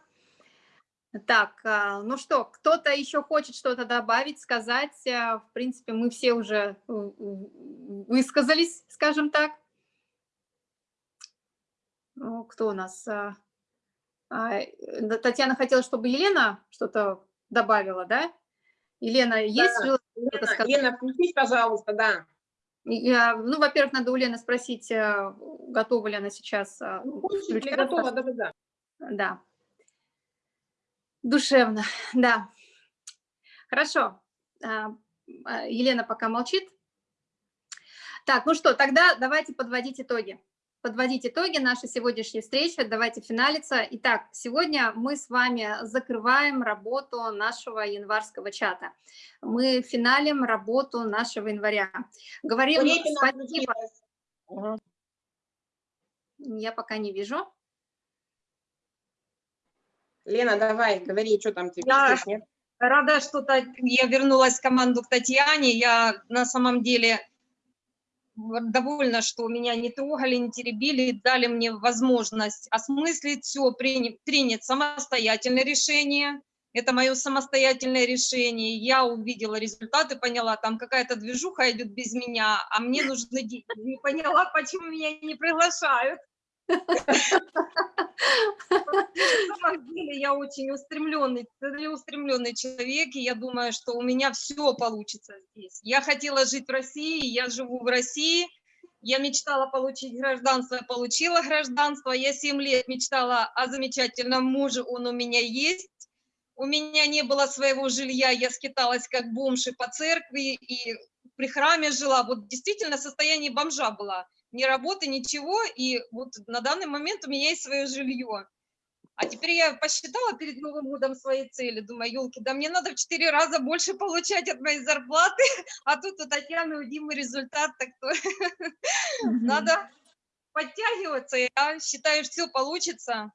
Так, а, ну что, кто-то еще хочет что-то добавить, сказать? А, в принципе, мы все уже высказались, скажем так. Ну, кто у нас? А, э, Татьяна хотела, чтобы Елена что-то добавила, да? Елена, есть да, желание Лена, сказать? Лена, включись, пожалуйста, да. Я, ну, во-первых, надо у Лены спросить, готова ли она сейчас. Готова, да-да-да. Да. Душевно, да. Хорошо. А, а, Елена пока молчит. Так, ну что, тогда давайте подводить итоги. Подводить итоги нашей сегодняшней встречи, давайте финалиться. Итак, сегодня мы с вами закрываем работу нашего январского чата. Мы финалим работу нашего января. Говорим спасибо. Я пока не вижу. Лена, давай, говори, что там тебе Я рада, что я вернулась в команду к Татьяне. Я на самом деле довольна, что меня не трогали, не теребили, дали мне возможность осмыслить все, принять, принять самостоятельное решение. Это мое самостоятельное решение. Я увидела результаты, поняла, там какая-то движуха идет без меня, а мне нужны деньги. Не поняла, почему меня не приглашают. На самом деле я очень устремленный, целеустремленный человек, и я думаю, что у меня все получится здесь. Я хотела жить в России, я живу в России, я мечтала получить гражданство, получила гражданство, я 7 лет мечтала о замечательном муже, он у меня есть. У меня не было своего жилья, я скиталась как бомж и по церкви, и при храме жила. Вот действительно в состоянии бомжа была. Ни работы, ничего, и вот на данный момент у меня есть свое жилье. А теперь я посчитала перед Новым годом свои цели, думаю, елки, да мне надо в четыре раза больше получать от моей зарплаты, а тут у Татьяны, у Димы результат, так то надо подтягиваться, я считаю, все получится.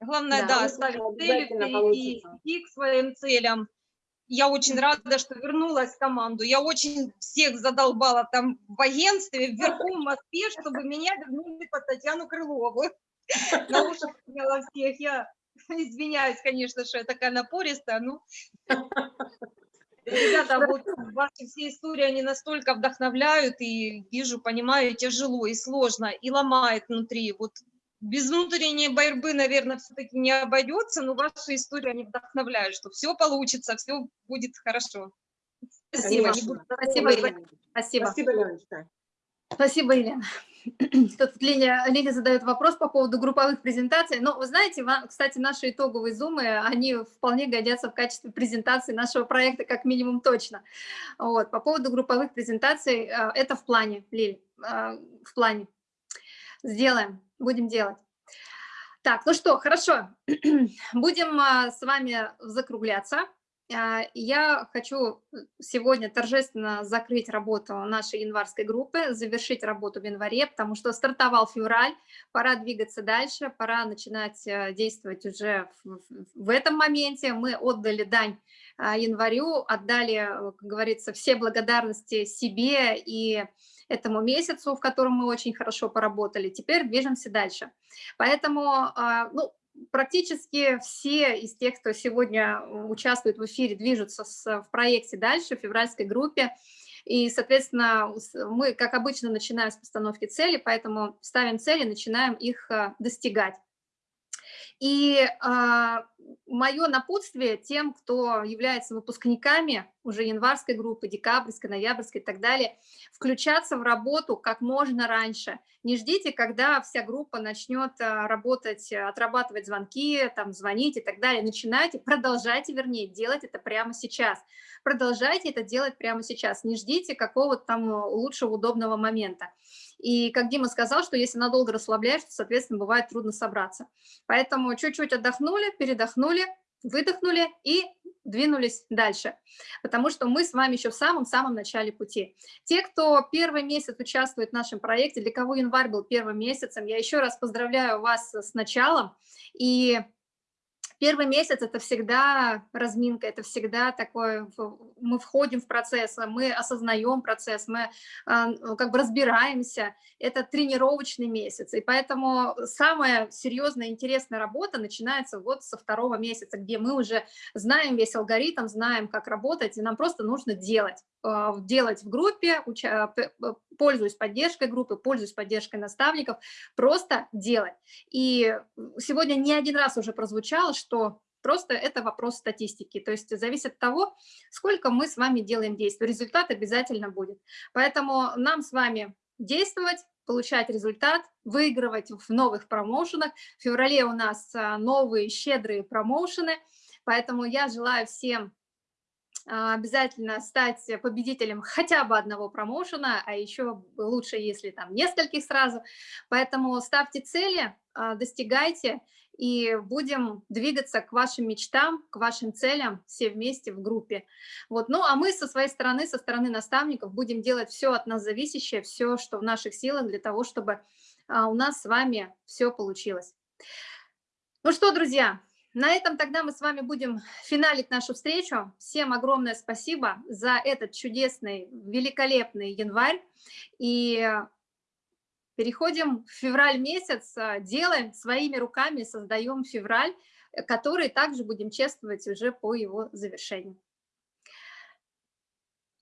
Главное, Да, да, ставить цели получится. идти к своим целям. Я очень рада, что вернулась в команду. Я очень всех задолбала там в агентстве, вверху в Москве, чтобы меня вернули под Татьяну Крылову. На уши всех. Я извиняюсь, конечно, что я такая напористая, ну... Ребята, вот ваши все истории, они настолько вдохновляют, и вижу, понимаю, тяжело и сложно, и ломает внутри. Вот без внутренней борьбы, наверное, все-таки не обойдется, но ваши истории, они вдохновляют, что все получится, все будет хорошо. Спасибо. Спасибо, рассказывать. Елена. Спасибо. Спасибо, Леночка. Спасибо, Елена. Тут Леня, Леня задает вопрос по поводу групповых презентаций. Но вы знаете, ва- кстати, наши итоговые зумы, они вполне годятся в качестве презентации нашего проекта, как минимум точно. Вот. По поводу групповых презентаций, э, это в плане, Лиль, э, в плане. Сделаем, будем делать. Так, ну что, хорошо, будем а, с вами закругляться. А, Я хочу сегодня торжественно закрыть работу нашей январской группы, завершить работу в январе, потому что стартовал февраль, пора двигаться дальше, пора начинать э, действовать уже в, этом моменте. Мы отдали дань а, январю, отдали, э, как говорится, все благодарности себе и этому месяцу, в котором мы очень хорошо поработали. Теперь движемся дальше. Поэтому, а, ну, практически все из тех, кто сегодня э, участвует в эфире, движутся в проекте дальше, в февральской группе. И, соответственно, мы, как обычно, начинаем с постановки цели, поэтому ставим цели, начинаем их э, достигать. И мое напутствие тем, кто является выпускниками уже январской группы, декабрьской, ноябрьской и так далее, включаться в работу как можно раньше. Не ждите, когда вся группа начнет а, работать, а, отрабатывать звонки, там, звонить и так далее. Начинайте, продолжайте, вернее, делать это прямо сейчас. Продолжайте это делать прямо сейчас. Не ждите какого-то там э, лучшего, удобного момента. И как Дима сказал, что если надолго расслабляешься, соответственно, бывает трудно собраться. Поэтому чуть-чуть отдохнули, передохнули, выдохнули и двинулись дальше, потому что мы с вами еще в самом-самом начале пути. Те, кто первый месяц участвует в нашем проекте, для кого январь был первым месяцем, я еще раз поздравляю вас с началом. И Первый месяц – это всегда разминка, это всегда такое, мы входим в процесс, мы осознаем процесс, мы а, как бы разбираемся. Это тренировочный месяц, и поэтому самая серьезная, интересная работа начинается вот со второго месяца, где мы уже знаем весь алгоритм, знаем, как работать, и нам просто нужно делать. А, делать в группе, пользуясь поддержкой группы, пользуясь поддержкой наставников, просто делать. И сегодня не один раз уже прозвучало, что просто это вопрос статистики, то есть зависит от того, сколько мы с вами делаем действий, результат обязательно будет. Поэтому нам с вами действовать, получать результат, выигрывать в новых промоушенах. В феврале у нас а, новые щедрые промоушены, поэтому я желаю всем обязательно стать победителем хотя бы одного промоушена, а еще лучше, если там нескольких сразу. Поэтому ставьте цели, достигайте, и будем двигаться к вашим мечтам, к вашим целям все вместе в группе. Вот. Ну, а мы со своей стороны, со стороны наставников, будем делать все от нас зависящее, все, что в наших силах для того, чтобы у нас с вами все получилось. Ну что, друзья, на этом тогда мы с вами будем финалить нашу встречу. Всем огромное спасибо за этот чудесный, великолепный январь. И переходим в февраль месяц, делаем своими руками, создаем февраль, который также будем чествовать уже по его завершению.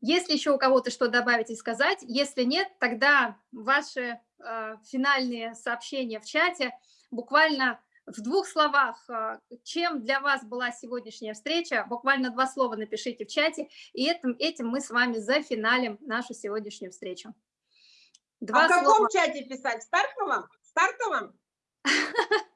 Если еще у кого-то что добавить и сказать, если нет, тогда ваши э, финальные сообщения в чате буквально в двух словах, э, чем для вас была сегодняшняя встреча, буквально два слова напишите в чате, и этим, этим мы с вами зафиналим нашу сегодняшнюю встречу. Два а в каком слова. чате писать? В стартовом? В стартовом?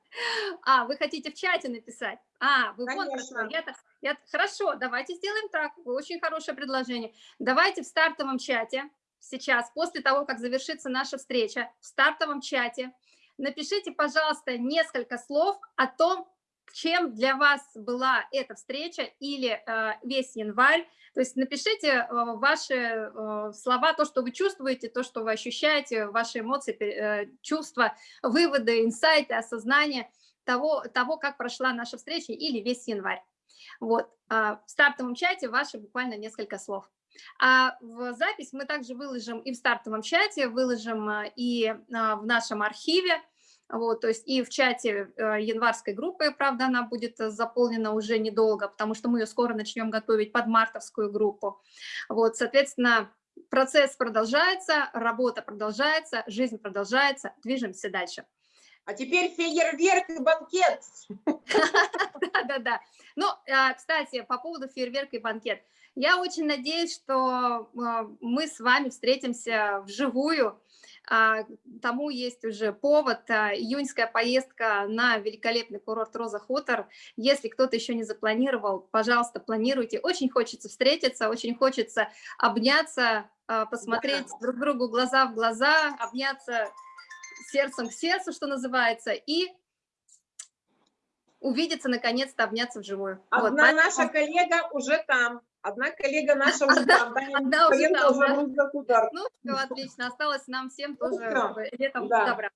А, вы хотите в чате написать? А, вы Конечно. вон я, я, Хорошо, давайте сделаем так. Очень хорошее предложение. Давайте в стартовом чате сейчас, после того, как завершится наша встреча, в стартовом чате напишите, пожалуйста, несколько слов о том, чем для вас была эта встреча или э, весь январь. То есть напишите э, ваши э, слова, то, что вы чувствуете, то, что вы ощущаете, ваши эмоции, э, чувства, выводы, инсайты, осознание того, того, как прошла наша встреча или весь январь. Вот, э, в стартовом чате ваши буквально несколько слов. А в запись мы также выложим и в стартовом чате, выложим и в нашем архиве, вот, то есть и в чате э, январской группы, правда, она будет э, заполнена уже недолго, потому что мы ее скоро начнем готовить под мартовскую группу. Вот, соответственно, процесс продолжается, работа продолжается, жизнь продолжается, движемся дальше. А теперь фейерверк и банкет. Да-да-да. Ну, а, кстати, по поводу фейерверка и банкет. Я очень надеюсь, что э, мы с вами встретимся вживую, тому есть уже повод, а, июньская поездка на великолепный курорт Роза Хутор. Если кто-то еще не запланировал, пожалуйста, планируйте. Очень хочется встретиться, очень хочется обняться, а, посмотреть да. друг другу глаза в глаза, обняться сердцем к сердцу, что называется, и увидеться, наконец-то, обняться вживую. Одна вот, поэтому... наша коллега уже там. Одна коллега наша уже там. Одна уже там, да? Ну, все, отлично. Осталось нам всем ну тоже летом добра.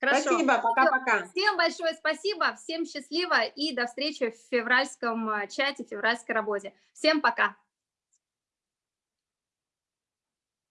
Хорошо. Спасибо, пока-пока. Всем большое спасибо, всем счастливо и до встречи в февральском э, чате, в февральской работе. Всем пока.